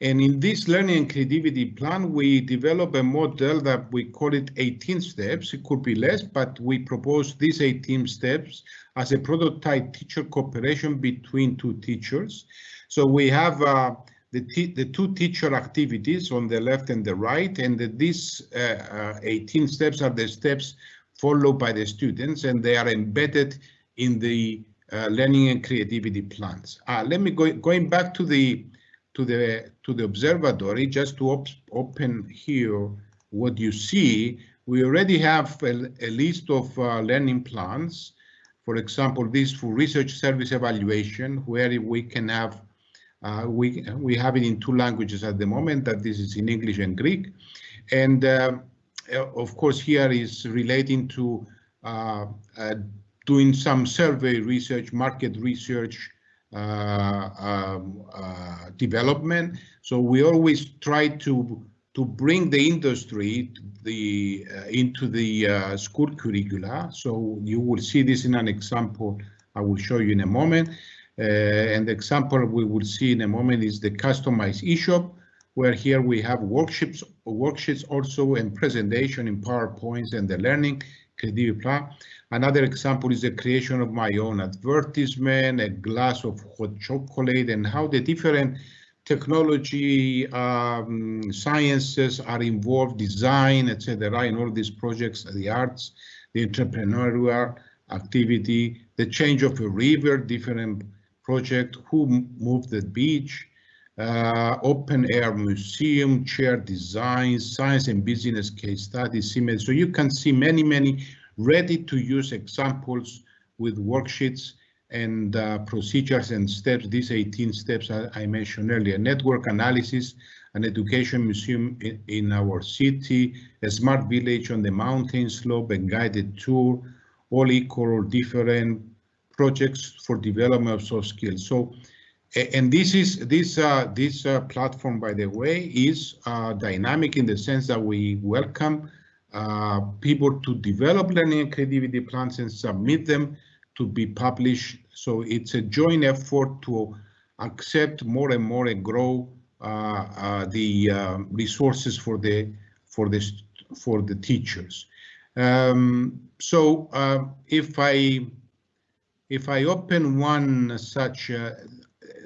And in this learning and creativity plan, we develop a model that we call it 18 steps. It could be less, but we propose these 18 steps as a prototype teacher cooperation between two teachers. So we have uh, the, the two teacher activities on the left and the right, and the, these uh, uh, 18 steps are the steps followed by the students, and they are embedded in the uh, learning and creativity plans. Uh, let me go going back to the to the to the observatory just to op open here what you see we already have a, a list of uh, learning plans for example this for research service evaluation where we can have uh, we we have it in two languages at the moment that this is in english and greek and uh, of course here is relating to uh, uh, doing some survey research market research uh, um, uh, development. So we always try to to bring the industry the into the school curricula. So you will see this in an example I will show you in a moment. And the example we will see in a moment is the customized eShop, where here we have worksheets, worksheets also and presentation in PowerPoints and the learning creative plan. Another example is the creation of my own advertisement, a glass of hot chocolate, and how the different technology um, sciences are involved, design, etc. in all these projects, the arts, the entrepreneurial activity, the change of a river, different project, who moved the beach, uh, open air museum, chair designs, science and business case studies, So you can see many, many ready to use examples with worksheets and uh, procedures and steps, these 18 steps I, I, mentioned earlier, network analysis, an education museum in, in, our city, a smart village on the mountain slope, and guided tour, all equal or different projects for development of soft skills. So, and this is this uh, this uh, platform, by the way, is uh, dynamic in the sense that we welcome uh, people to develop learning and creativity plans and submit them to be published. So it's a joint effort to accept more and more and grow uh, uh, the resources for the for the for the teachers. Um, so if I if I open one such uh,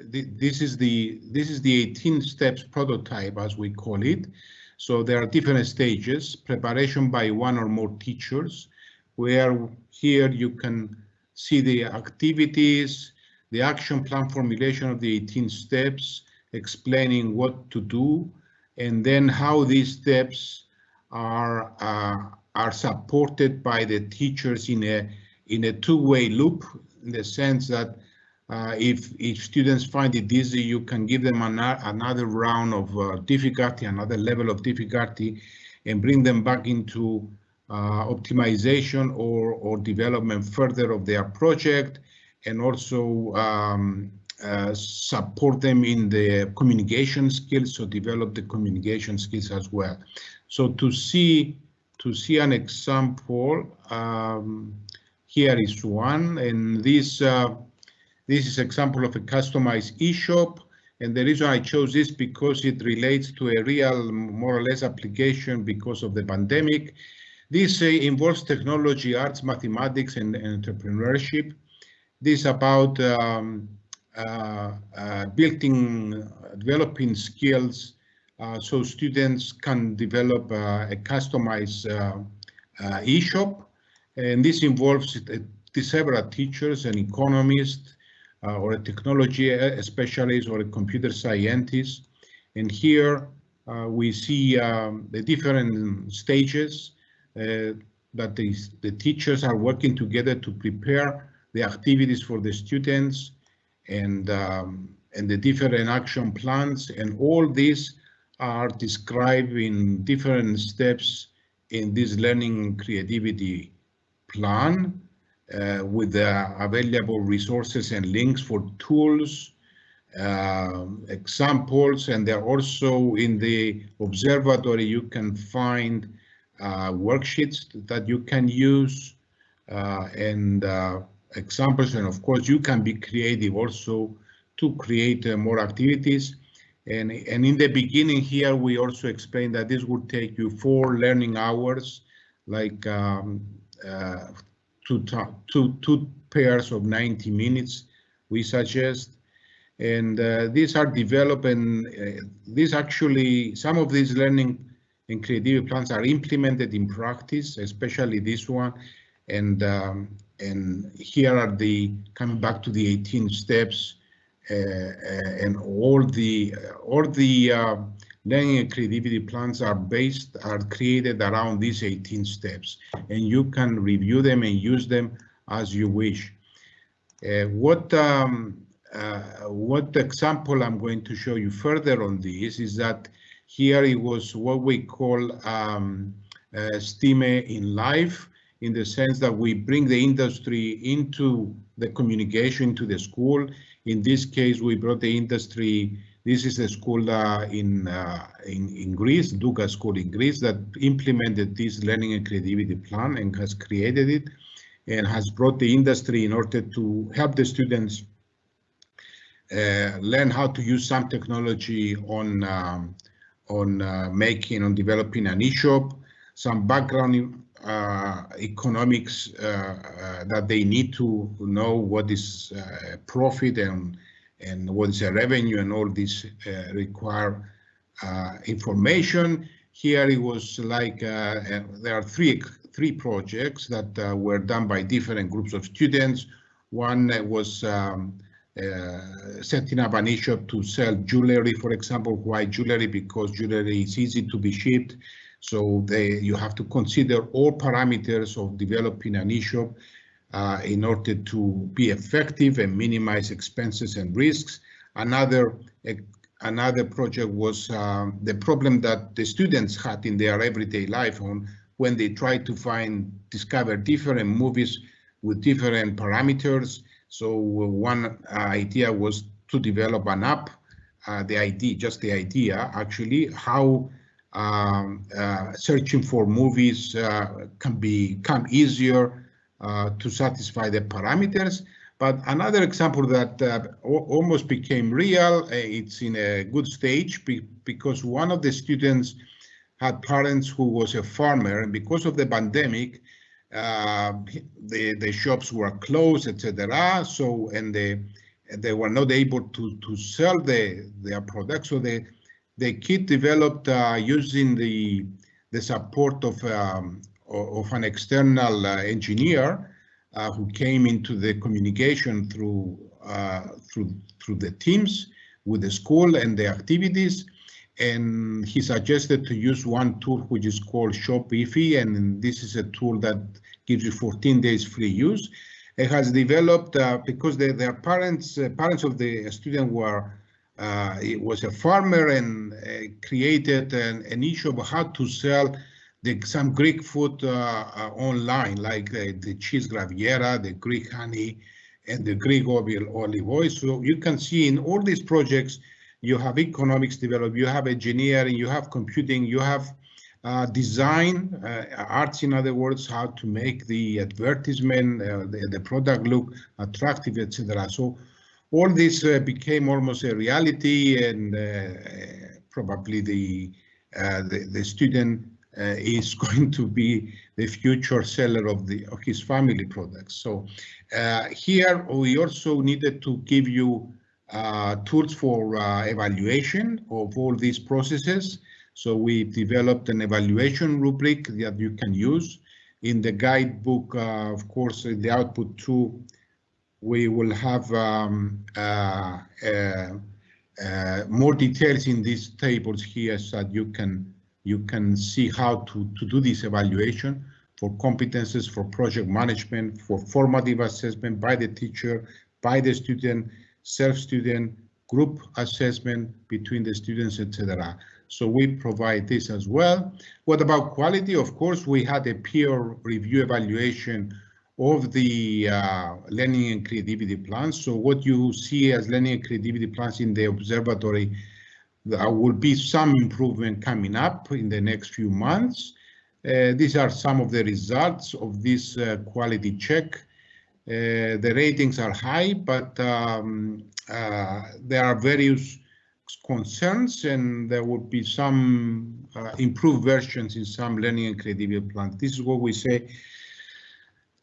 this is the this is the 18 steps prototype as we call it. So there are different stages, preparation by one or more teachers, where here you can see the activities, the action plan formulation of the 18 steps, explaining what to do, and then how these steps are uh, are supported by the teachers in a in a two-way loop, in the sense that uh, if, if students find it easy, you can give them an, another round of uh, difficulty, another level of difficulty, and bring them back into uh, optimization or, or development further of their project, and also um, uh, support them in the communication skills, so develop the communication skills as well. So to see to see an example, um, here is one, and this uh, this is example of a customized e-shop. And the reason I chose this because it relates to a real, more or less application because of the pandemic. This uh, involves technology, arts, mathematics, and, and entrepreneurship. This about um, uh, uh, building, developing skills uh, so students can develop uh, a customized uh, e-shop. And this involves several teachers an economist, uh, or a technology specialist or a computer scientist. And here uh, we see um, the different stages uh, that the, the teachers are working together to prepare the activities for the students and um, and the different action plans and all these are described in different steps in this learning creativity plan uh, with the available resources and links for tools, uh, examples, and they're also in the observatory you can find uh, worksheets that you can use uh, and uh, examples and of course you can be creative also to create uh, more activities. And, and in the beginning here, we also explained that this would take you four learning hours, like um, uh, two, two, two pairs of 90 minutes, we suggest. And uh, these are developed and uh, these actually, some of these learning and creative plans are implemented in practice, especially this one. And um, and here are the, coming back to the 18 steps, uh, uh, and all the all the uh, learning and creativity plans are based are created around these 18 steps and you can review them and use them as you wish uh, what um, uh, what example I'm going to show you further on this is that here it was what we call um, uh, STEAM in life in the sense that we bring the industry into the communication to the school in this case, we brought the industry. This is a school uh, in, uh, in, in Greece, Doukas School in Greece, that implemented this learning and creativity plan and has created it, and has brought the industry in order to help the students uh, learn how to use some technology on um, on uh, making on developing an e-shop, some background uh, economics uh, that they need to know what is profit and and what is the revenue and all this require information. Here it was like there are three three projects that uh, were done by different groups of students. One was um, uh, setting up an e-shop to sell jewelry, for example. Why jewelry? Because jewelry is easy to be shipped. So they, you have to consider all parameters of developing an e-shop uh, in order to be effective and minimize expenses and risks. Another another project was uh, the problem that the students had in their everyday life on when they tried to find discover different movies with different parameters. So one idea was to develop an app. Uh, the idea, just the idea, actually, how um, uh, searching for movies uh, can become easier uh, to satisfy the parameters. But another example that uh, almost became real, uh, it's in a good stage be because one of the students had parents who was a farmer and because of the pandemic, uh, the, the shops were closed, etc. So, and they, they were not able to, to sell the, their products. So they, the kit developed uh, using the the support of um, of an external uh, engineer uh, who came into the communication through uh, through through the teams with the school and the activities and he suggested to use one tool which is called Shopify and this is a tool that gives you 14 days free use. It has developed uh, because the, their parents uh, parents of the student were uh, it was a farmer and created an, an, issue of how to sell the, some Greek food uh, uh online, like the cheese graviera, the Greek honey, and the Greek olive oil. So you can see in all these projects, you have economics developed, you have engineering, you have computing, you have uh, design, uh, arts, in other words, how to make the advertisement, uh, the, the product look attractive, etc. So all this uh, became almost a reality and probably the, the, the student is going to be the future seller of the of his family products. So uh, here we also needed to give you uh, tools for evaluation of all these processes. So we developed an evaluation rubric that you can use. In the guidebook, of course, in the output two we will have um, uh, uh, uh, more details in these tables here so that you can you can see how to, to do this evaluation for competences, for project management, for formative assessment by the teacher, by the student, self-student, group assessment between the students, etc. So we provide this as well. What about quality? Of course, we had a peer review evaluation of the uh, learning and creativity plans. So what you see as learning and creativity plans in the observatory, there will be some improvement coming up in the next few months. Uh, these are some of the results of this uh, quality check. Uh, the ratings are high, but um, uh, there are various concerns and there would be some uh, improved versions in some learning and creativity plans. This is what we say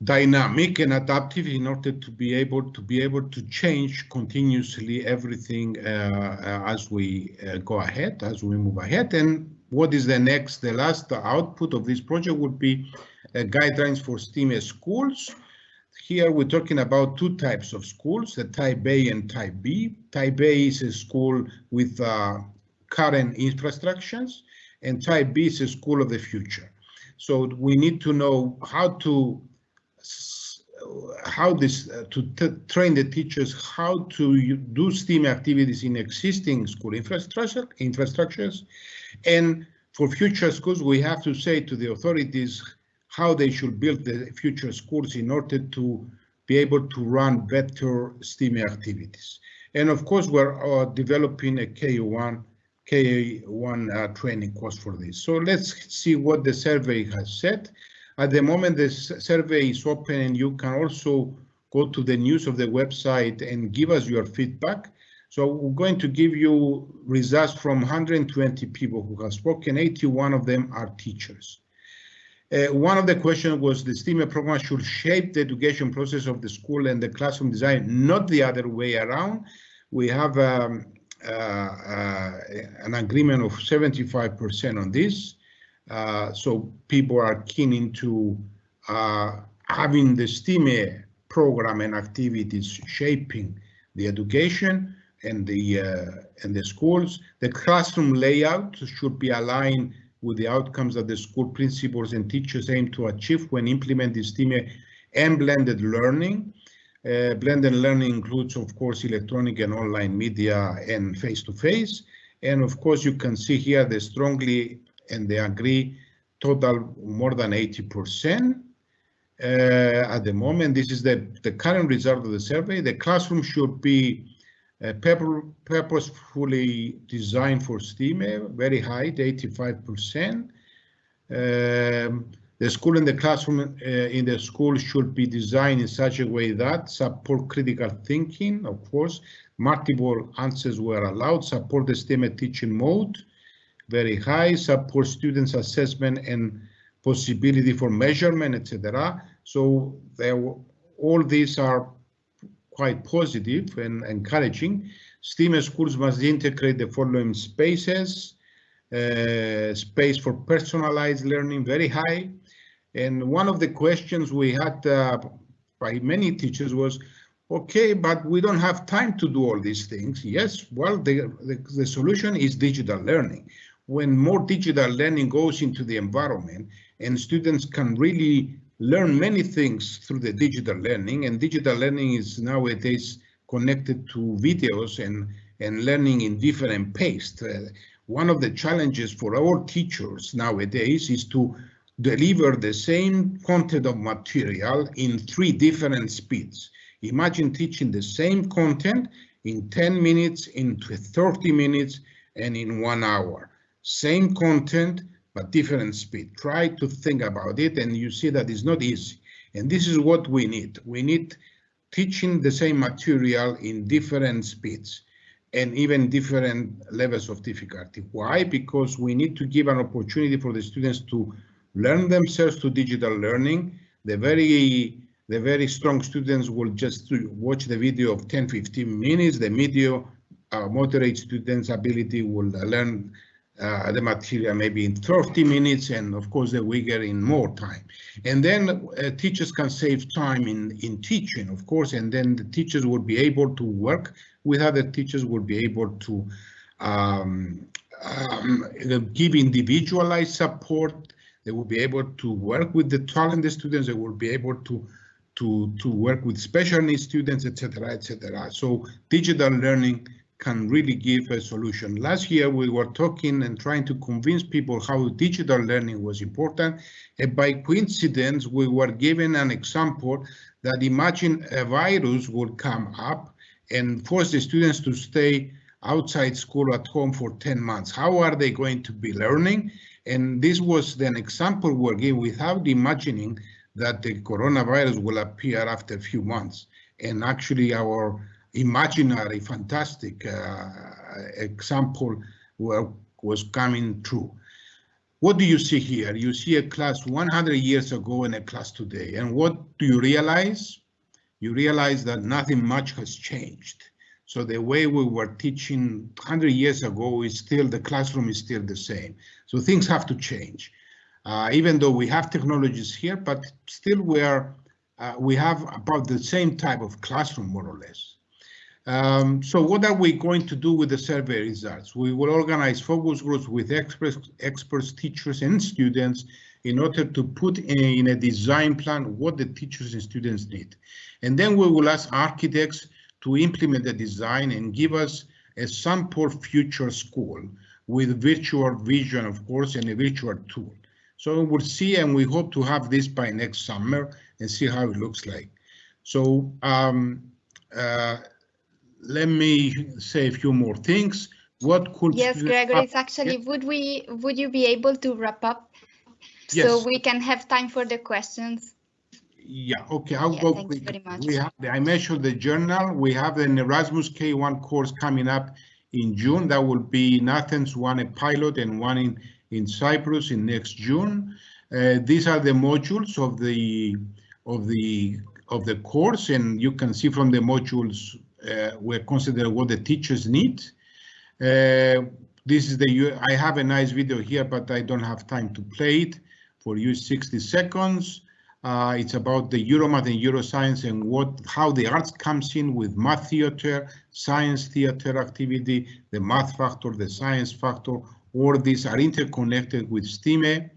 dynamic and adaptive in order to be able to be able to change continuously everything uh, uh, as we uh, go ahead, as we move ahead. And what is the next, the last output of this project would be uh, guidelines for STEAM schools. Here we're talking about two types of schools, the type A and type B. Type A is a school with uh, current infrastructures and type B is a school of the future. So we need to know how to how this uh, to train the teachers how to do STEAM activities in existing school infrastructure infrastructures, and for future schools we have to say to the authorities how they should build the future schools in order to be able to run better STEAM activities. And of course, we're uh, developing a K1 K1 uh, training course for this. So let's see what the survey has said. At the moment, the survey is open and you can also go to the news of the website and give us your feedback. So we're going to give you results from 120 people who have spoken. 81 of them are teachers. Uh, one of the questions was the STEAM program should shape the education process of the school and the classroom design, not the other way around. We have um, uh, uh, an agreement of 75% on this. Uh, so people are keen into uh, having the STEAM program and activities shaping the education and the uh, and the schools. The classroom layout should be aligned with the outcomes that the school principals and teachers aim to achieve when implementing STEAM and blended learning. Uh, blended learning includes, of course, electronic and online media and face-to-face. -face. And of course, you can see here the strongly and they agree total more than 80%. Uh, at the moment, this is the, the current result of the survey. The classroom should be uh, purposefully designed for STEAM, very high, 85%. Um, the school and the classroom uh, in the school should be designed in such a way that support critical thinking, of course, multiple answers were allowed, support the STEAM teaching mode, very high, support students assessment and possibility for measurement, etc. So there, all these are quite positive and encouraging. STEAM schools must integrate the following spaces. Uh, space for personalized learning, very high. And one of the questions we had uh, by many teachers was, okay, but we don't have time to do all these things. Yes, well, the, the, the solution is digital learning when more digital learning goes into the environment and students can really learn many things through the digital learning and digital learning is nowadays connected to videos and and learning in different pace. Uh, one of the challenges for our teachers nowadays is to deliver the same content of material in three different speeds. Imagine teaching the same content in 10 minutes, in 30 minutes, and in one hour same content, but different speed. Try to think about it and you see that it's not easy. And this is what we need. We need teaching the same material in different speeds and even different levels of difficulty. Why? Because we need to give an opportunity for the students to learn themselves to digital learning. The very the very strong students will just watch the video of 10, 15 minutes. The medium uh, moderate students' ability will learn uh, the material maybe in 30 minutes and of course the weaker in more time. And then uh, teachers can save time in, in teaching, of course, and then the teachers will be able to work with other teachers, will be able to um, um, give individualized support. They will be able to work with the talented students. They will be able to to to work with special needs students, etc., etc. So digital learning can really give a solution. Last year, we were talking and trying to convince people how digital learning was important. And by coincidence, we were given an example that imagine a virus would come up and force the students to stay outside school at home for 10 months. How are they going to be learning? And this was an example we're given without imagining that the coronavirus will appear after a few months. And actually our imaginary, fantastic uh, example were, was coming true. What do you see here? You see a class 100 years ago and a class today. And what do you realize? You realize that nothing much has changed. So the way we were teaching 100 years ago is still, the classroom is still the same. So things have to change. Uh, even though we have technologies here, but still we are, uh, we have about the same type of classroom, more or less. Um, so what are we going to do with the survey results? We will organize focus groups with experts, experts, teachers and students in order to put in a design plan what the teachers and students need. And then we will ask architects to implement the design and give us a sample future school with virtual vision, of course, and a virtual tool. So we'll see and we hope to have this by next summer and see how it looks like. So um, uh, let me say a few more things. What could yes, Gregor, it's actually would we would you be able to wrap up yes. so we can have time for the questions? Yeah, okay, I'll yeah, go quick. We have I mentioned the journal. We have an Erasmus K1 course coming up in June. That will be in Athens, one a pilot and one in, in Cyprus in next June. Uh, these are the modules of the of the of the course, and you can see from the modules we consider what the teachers need. Uh, this is the, I have a nice video here, but I don't have time to play it for you 60 seconds. Uh, it's about the Euromath and Euroscience and what how the arts comes in with math theater, science theater activity, the math factor, the science factor, all these are interconnected with STEAME.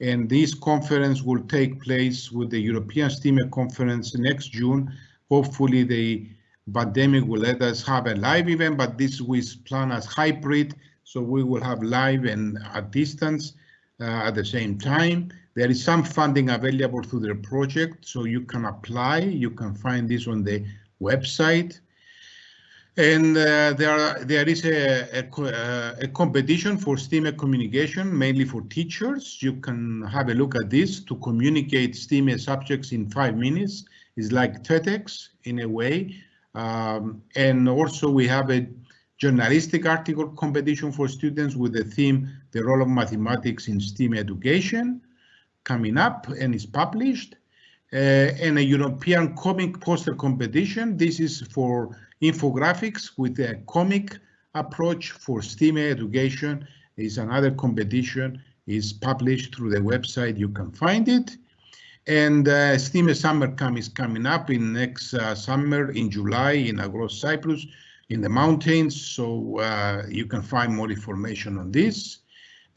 And this conference will take place with the European STEAME conference next June. Hopefully the pandemic will let us have a live event, but this was planned as hybrid, so we will have live and at distance uh, at the same time. There is some funding available through the project, so you can apply. You can find this on the website. And uh, there, there is a, a, a, competition for STEAM communication, mainly for teachers. You can have a look at this to communicate STEAM subjects in five minutes. It's like TEDx in a way, um, and also we have a journalistic article competition for students with the theme, the role of mathematics in STEAM education, coming up and is published. Uh, and a European comic poster competition. This is for infographics with a comic approach for STEAM education. Is another competition is published through the website. You can find it. And uh, STEAM Summer Camp is coming up in next uh, summer in July in Agros, Cyprus, in the mountains. So uh, you can find more information on this.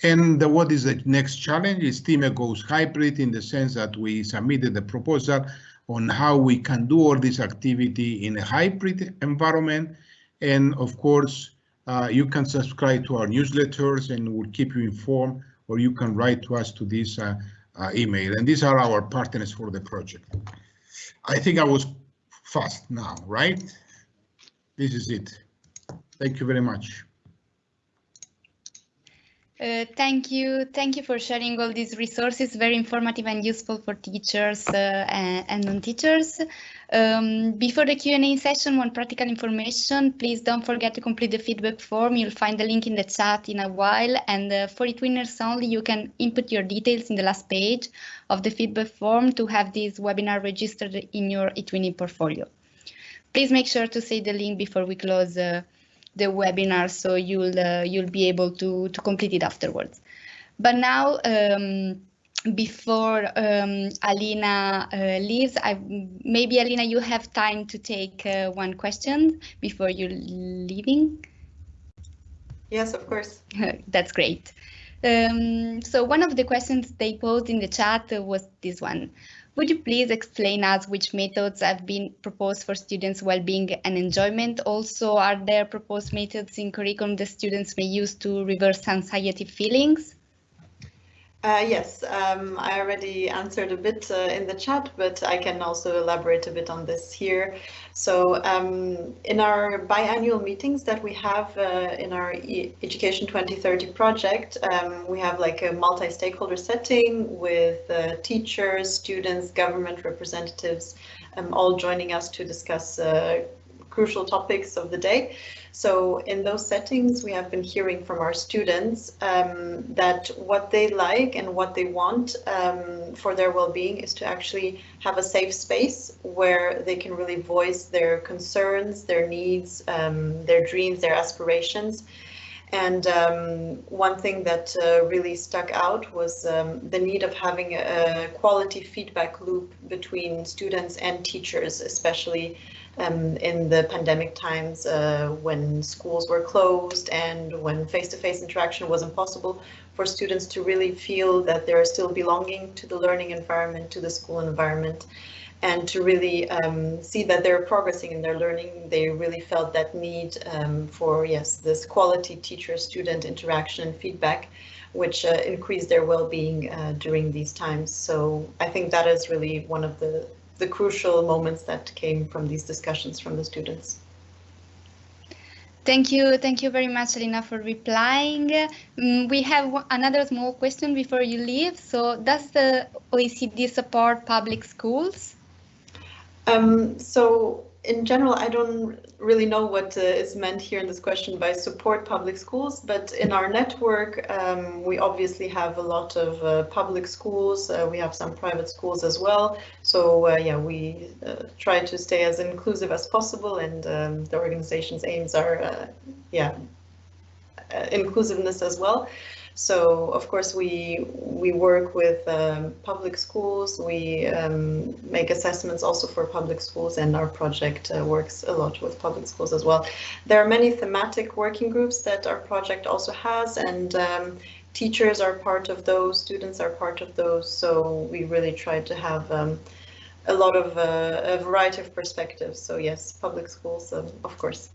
And what is the next challenge is STEAM goes hybrid in the sense that we submitted the proposal on how we can do all this activity in a hybrid environment. And of course, uh, you can subscribe to our newsletters and we'll keep you informed, or you can write to us to this uh, uh, email. And these are our partners for the project. I think I was fast now, right? This is it. Thank you very much. Uh, thank you. Thank you for sharing all these resources. Very informative and useful for teachers uh, and, and non-teachers. Um, before the Q&A session, one practical information, please don't forget to complete the feedback form. You'll find the link in the chat in a while. And uh, for eTwinners only, you can input your details in the last page of the feedback form to have this webinar registered in your eTwinning portfolio. Please make sure to say the link before we close uh, the webinar, so you'll uh, you'll be able to to complete it afterwards. But now. Um, before um, Alina uh, leaves, I, maybe Alina, you have time to take uh, one question before you're leaving. Yes, of course. That's great. Um, so one of the questions they posed in the chat was this one. Would you please explain us which methods have been proposed for students' well-being and enjoyment? Also, are there proposed methods in curriculum the students may use to reverse anxiety feelings? Uh, yes, um, I already answered a bit uh, in the chat, but I can also elaborate a bit on this here. So um, in our biannual meetings that we have uh, in our e Education 2030 project, um, we have like a multi-stakeholder setting with uh, teachers, students, government representatives, um, all joining us to discuss uh, crucial topics of the day. So in those settings, we have been hearing from our students um, that what they like and what they want um, for their well-being is to actually have a safe space where they can really voice their concerns, their needs, um, their dreams, their aspirations. And um, one thing that uh, really stuck out was um, the need of having a quality feedback loop between students and teachers, especially um, in the pandemic times uh, when schools were closed and when face-to-face -face interaction was impossible for students to really feel that they're still belonging to the learning environment, to the school environment, and to really um, see that they're progressing in their learning. They really felt that need um, for, yes, this quality teacher-student interaction and feedback, which uh, increased their well-being uh, during these times. So I think that is really one of the the crucial moments that came from these discussions from the students. Thank you. Thank you very much, Alina, for replying. Um, we have another small question before you leave. So does the OECD support public schools? Um, so in general, I don't really know what uh, is meant here in this question by support public schools, but in our network, um, we obviously have a lot of uh, public schools. Uh, we have some private schools as well. So uh, yeah, we uh, try to stay as inclusive as possible, and um, the organization's aims are uh, yeah inclusiveness as well. So of course we we work with um, public schools. We um, make assessments also for public schools, and our project uh, works a lot with public schools as well. There are many thematic working groups that our project also has, and um, teachers are part of those. Students are part of those. So we really try to have um, a lot of uh, a variety of perspectives. So yes, public schools, um, of course.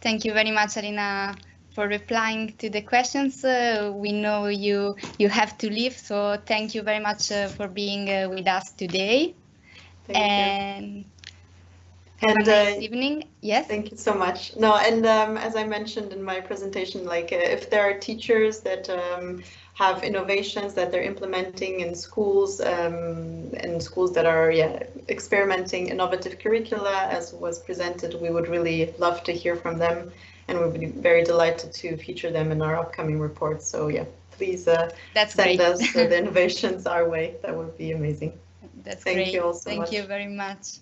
Thank you very much, Alina for replying to the questions. Uh, we know you you have to leave, so thank you very much uh, for being uh, with us today. Thank and you. Have and a nice uh, evening. Yes. Thank you so much. No, and um, as I mentioned in my presentation, like uh, if there are teachers that um, have innovations that they're implementing in schools, um, in schools that are yeah experimenting innovative curricula, as was presented, we would really love to hear from them and we'll be very delighted to feature them in our upcoming reports. So yeah, please uh, That's send great. us uh, the innovations our way. That would be amazing. That's Thank great. you all so Thank much. you very much.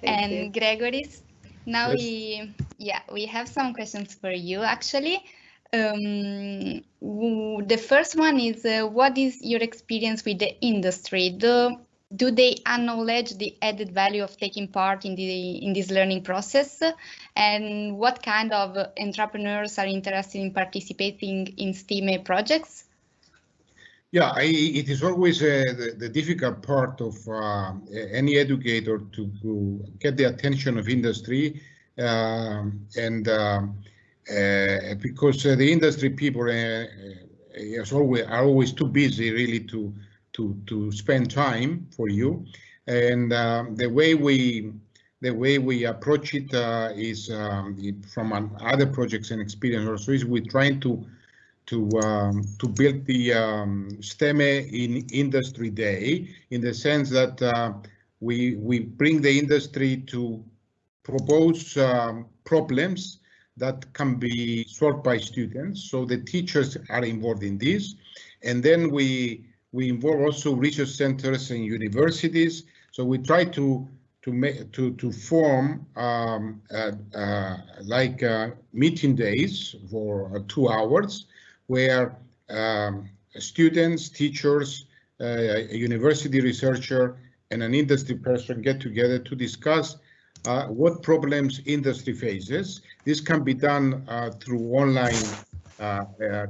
Thank and you. Gregoris, now Yes. we yeah we have some questions for you actually. Um, the first one is uh, what is your experience with the industry? Do do they acknowledge the added value of taking part in the in this learning process? And what kind of entrepreneurs are interested in participating in STEAM projects? Yeah, I, it is always uh, the, the difficult part of uh, any educator to, to get the attention of industry, um, and um, uh, because uh, the industry people uh, always are always too busy really to to to spend time for you, and um, the way we the way we approach it uh, is um, from an other projects and experience also is we're trying to to um, to build the um, STEM in Industry Day in the sense that uh, we we bring the industry to propose um, problems that can be solved by students. So the teachers are involved in this, and then we we involve also research centers and universities. So we try to to make to to form um, uh, uh, like uh, meeting days for uh, two hours, where um, students, teachers, uh, a university researcher, and an industry person get together to discuss uh, what problems industry faces. This can be done through online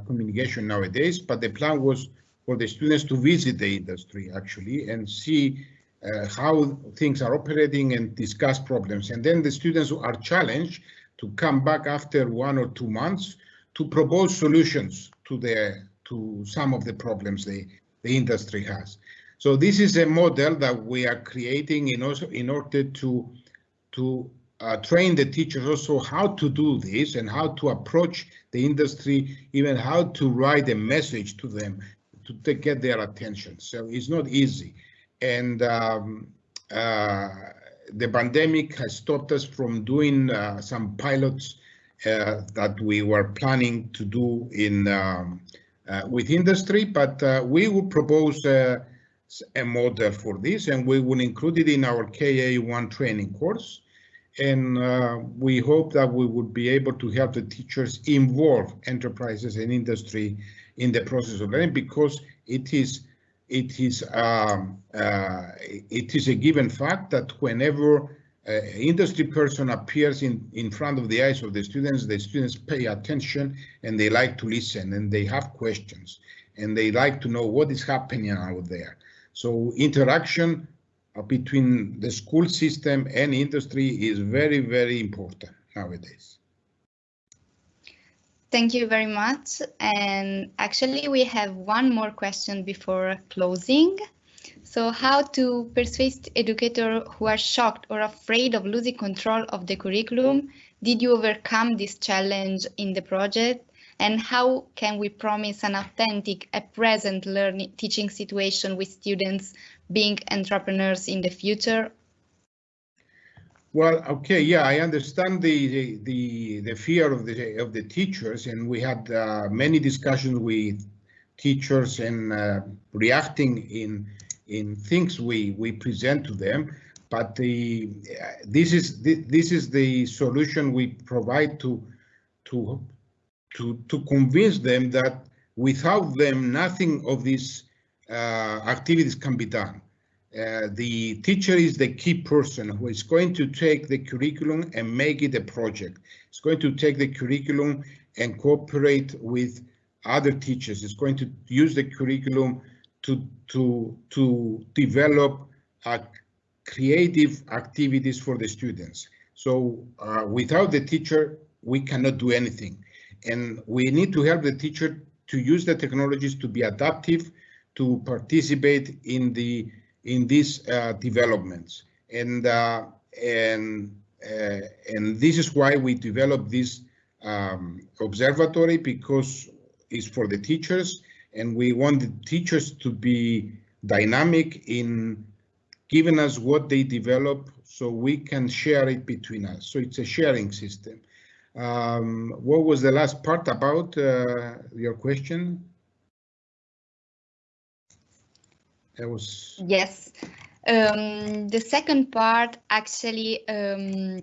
communication nowadays, but the plan was for the students to visit the industry actually and see uh, how things are operating and discuss problems. And then the students are challenged to come back after one or two months to propose solutions to the to some of the problems the, the industry has. So this is a model that we are creating in also in order to to uh, train the teachers also how to do this and how to approach the industry, even how to write a message to them to, get their attention. So it's not easy and um, uh, the pandemic has stopped us from doing uh, some pilots uh, that we were planning to do in um, uh, with industry, but uh, we will propose a model for this and we will include it in our KA1 training course. And uh, we hope that we would be able to help the teachers involve enterprises and industry in the process of learning because it is it is um, uh, it is a given fact that whenever an industry person appears in in front of the eyes of the students, the students pay attention and they like to listen and they have questions and they like to know what is happening out there. So interaction between the school system and industry is very, very important nowadays. Thank you very much. And actually, we have one more question before closing. So how to persuade educators who are shocked or afraid of losing control of the curriculum? Did you overcome this challenge in the project? And how can we promise an authentic, a present learning teaching situation with students being entrepreneurs in the future well, okay, yeah, I understand the the the fear of the of the teachers, and we had uh, many discussions with teachers and uh, reacting in in things we we present to them. But the this is the, this is the solution we provide to to to to convince them that without them, nothing of these uh, activities can be done. Uh, the teacher is the key person who is going to take the curriculum and make it a project. It's going to take the curriculum and cooperate with other teachers. It's going to use the curriculum to to to develop uh, creative activities for the students. So uh, without the teacher, we cannot do anything. And we need to help the teacher to use the technologies to be adaptive, to participate in the in these uh, developments. And, uh, and, uh, and this is why we developed this um, observatory because it's for the teachers and we want the teachers to be dynamic in giving us what they develop so we can share it between us. So it's a sharing system. Um, what was the last part about uh, your question? Was yes. Um, the second part actually um,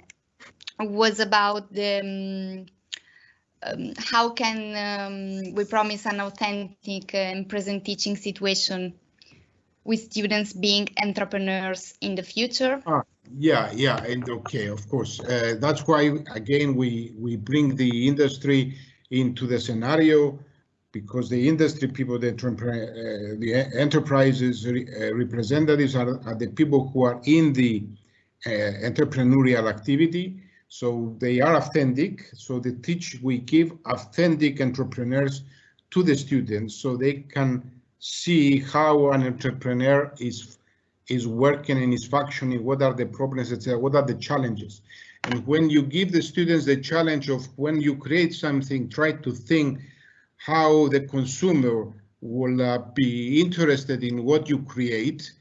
was about the um, um how can um, we promise an authentic and present teaching situation with students being entrepreneurs in the future. Ah, yeah yeah and okay of course. Uh, that's why again we we bring the industry into the scenario because the industry people, the, uh, the enterprises uh, representatives are, are, the people who are in the uh, entrepreneurial activity. So they are authentic. So the teach we give authentic entrepreneurs to the students so they can see how an entrepreneur is is working and is functioning, what are the problems, etc., what are the challenges. And when you give the students the challenge of when you create something, try to think how the consumer will uh, be interested in what you create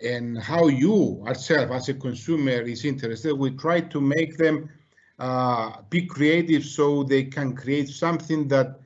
and how you yourself as a consumer is interested. We try to make them uh, be creative so they can create something that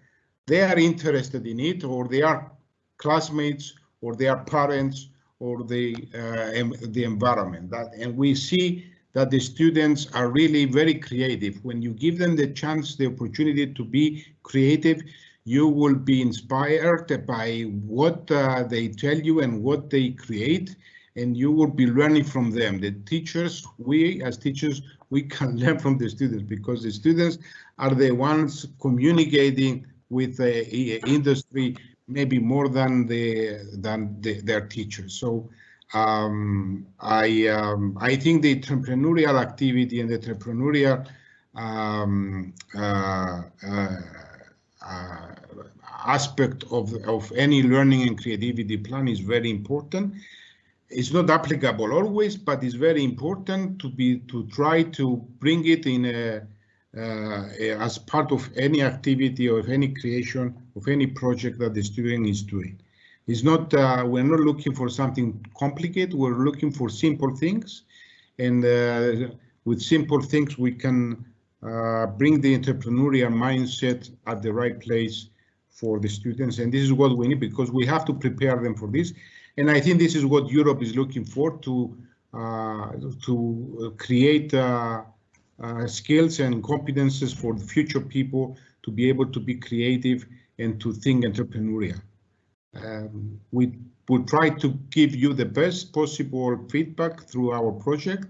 they are interested in it or they are classmates or they are parents or the uh, the environment. That and we see that the students are really very creative. When you give them the chance, the opportunity to be creative, you will be inspired by what uh, they tell you and what they create, and you will be learning from them. The teachers, we as teachers, we can learn from the students because the students are the ones communicating with the industry maybe more than the than the, their teachers. So um, I um, I think the entrepreneurial activity and the entrepreneurial um, uh, uh, uh, aspect of of any learning and creativity plan is very important. It's not applicable always, but it's very important to be to try to bring it in a uh, as part of any activity or any creation of any project that the student is doing. It's not, uh, we're not looking for something complicated, we're looking for simple things. And uh, with simple things, we can uh, bring the entrepreneurial mindset at the right place for the students. And this is what we need because we have to prepare them for this. And I think this is what Europe is looking for to uh, to create uh, uh, skills and competences for the future people to be able to be creative and to think entrepreneurial. Um, we will try to give you the best possible feedback through our project,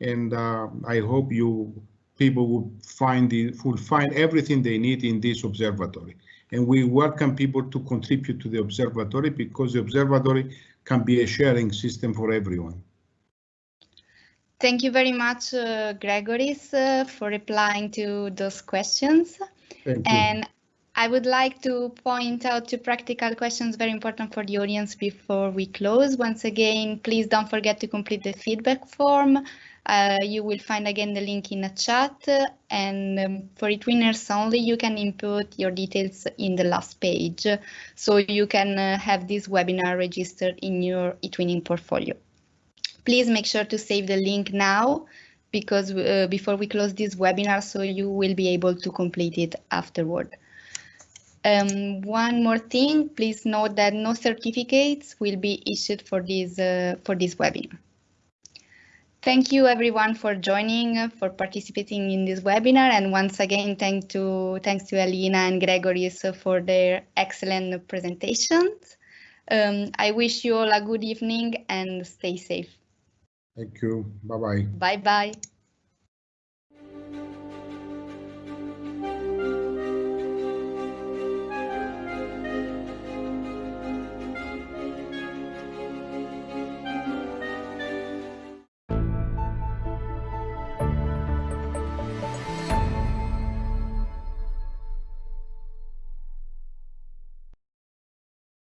and uh, I hope you people will find the, will find everything they need in this observatory. And we welcome people to contribute to the observatory because the observatory can be a sharing system for everyone. Thank you very much, uh, Gregoris, uh, for replying to those questions. And I would like to point out two practical questions very important for the audience before we close. Once again, please don't forget to complete the feedback form. Uh, you will find again the link in the chat and um, for eTwinners only you can input your details in the last page so you can uh, have this webinar registered in your eTwinning portfolio. Please make sure to save the link now because uh, before we close this webinar so you will be able to complete it afterward. Um, one more thing, please note that no certificates will be issued for this, uh, for this webinar. Thank you everyone for joining, for participating in this webinar, and once again, thank to, thanks to Alina and Gregoris for their excellent presentations. Um, I wish you all a good evening and stay safe. Thank you. Bye-bye. Bye-bye.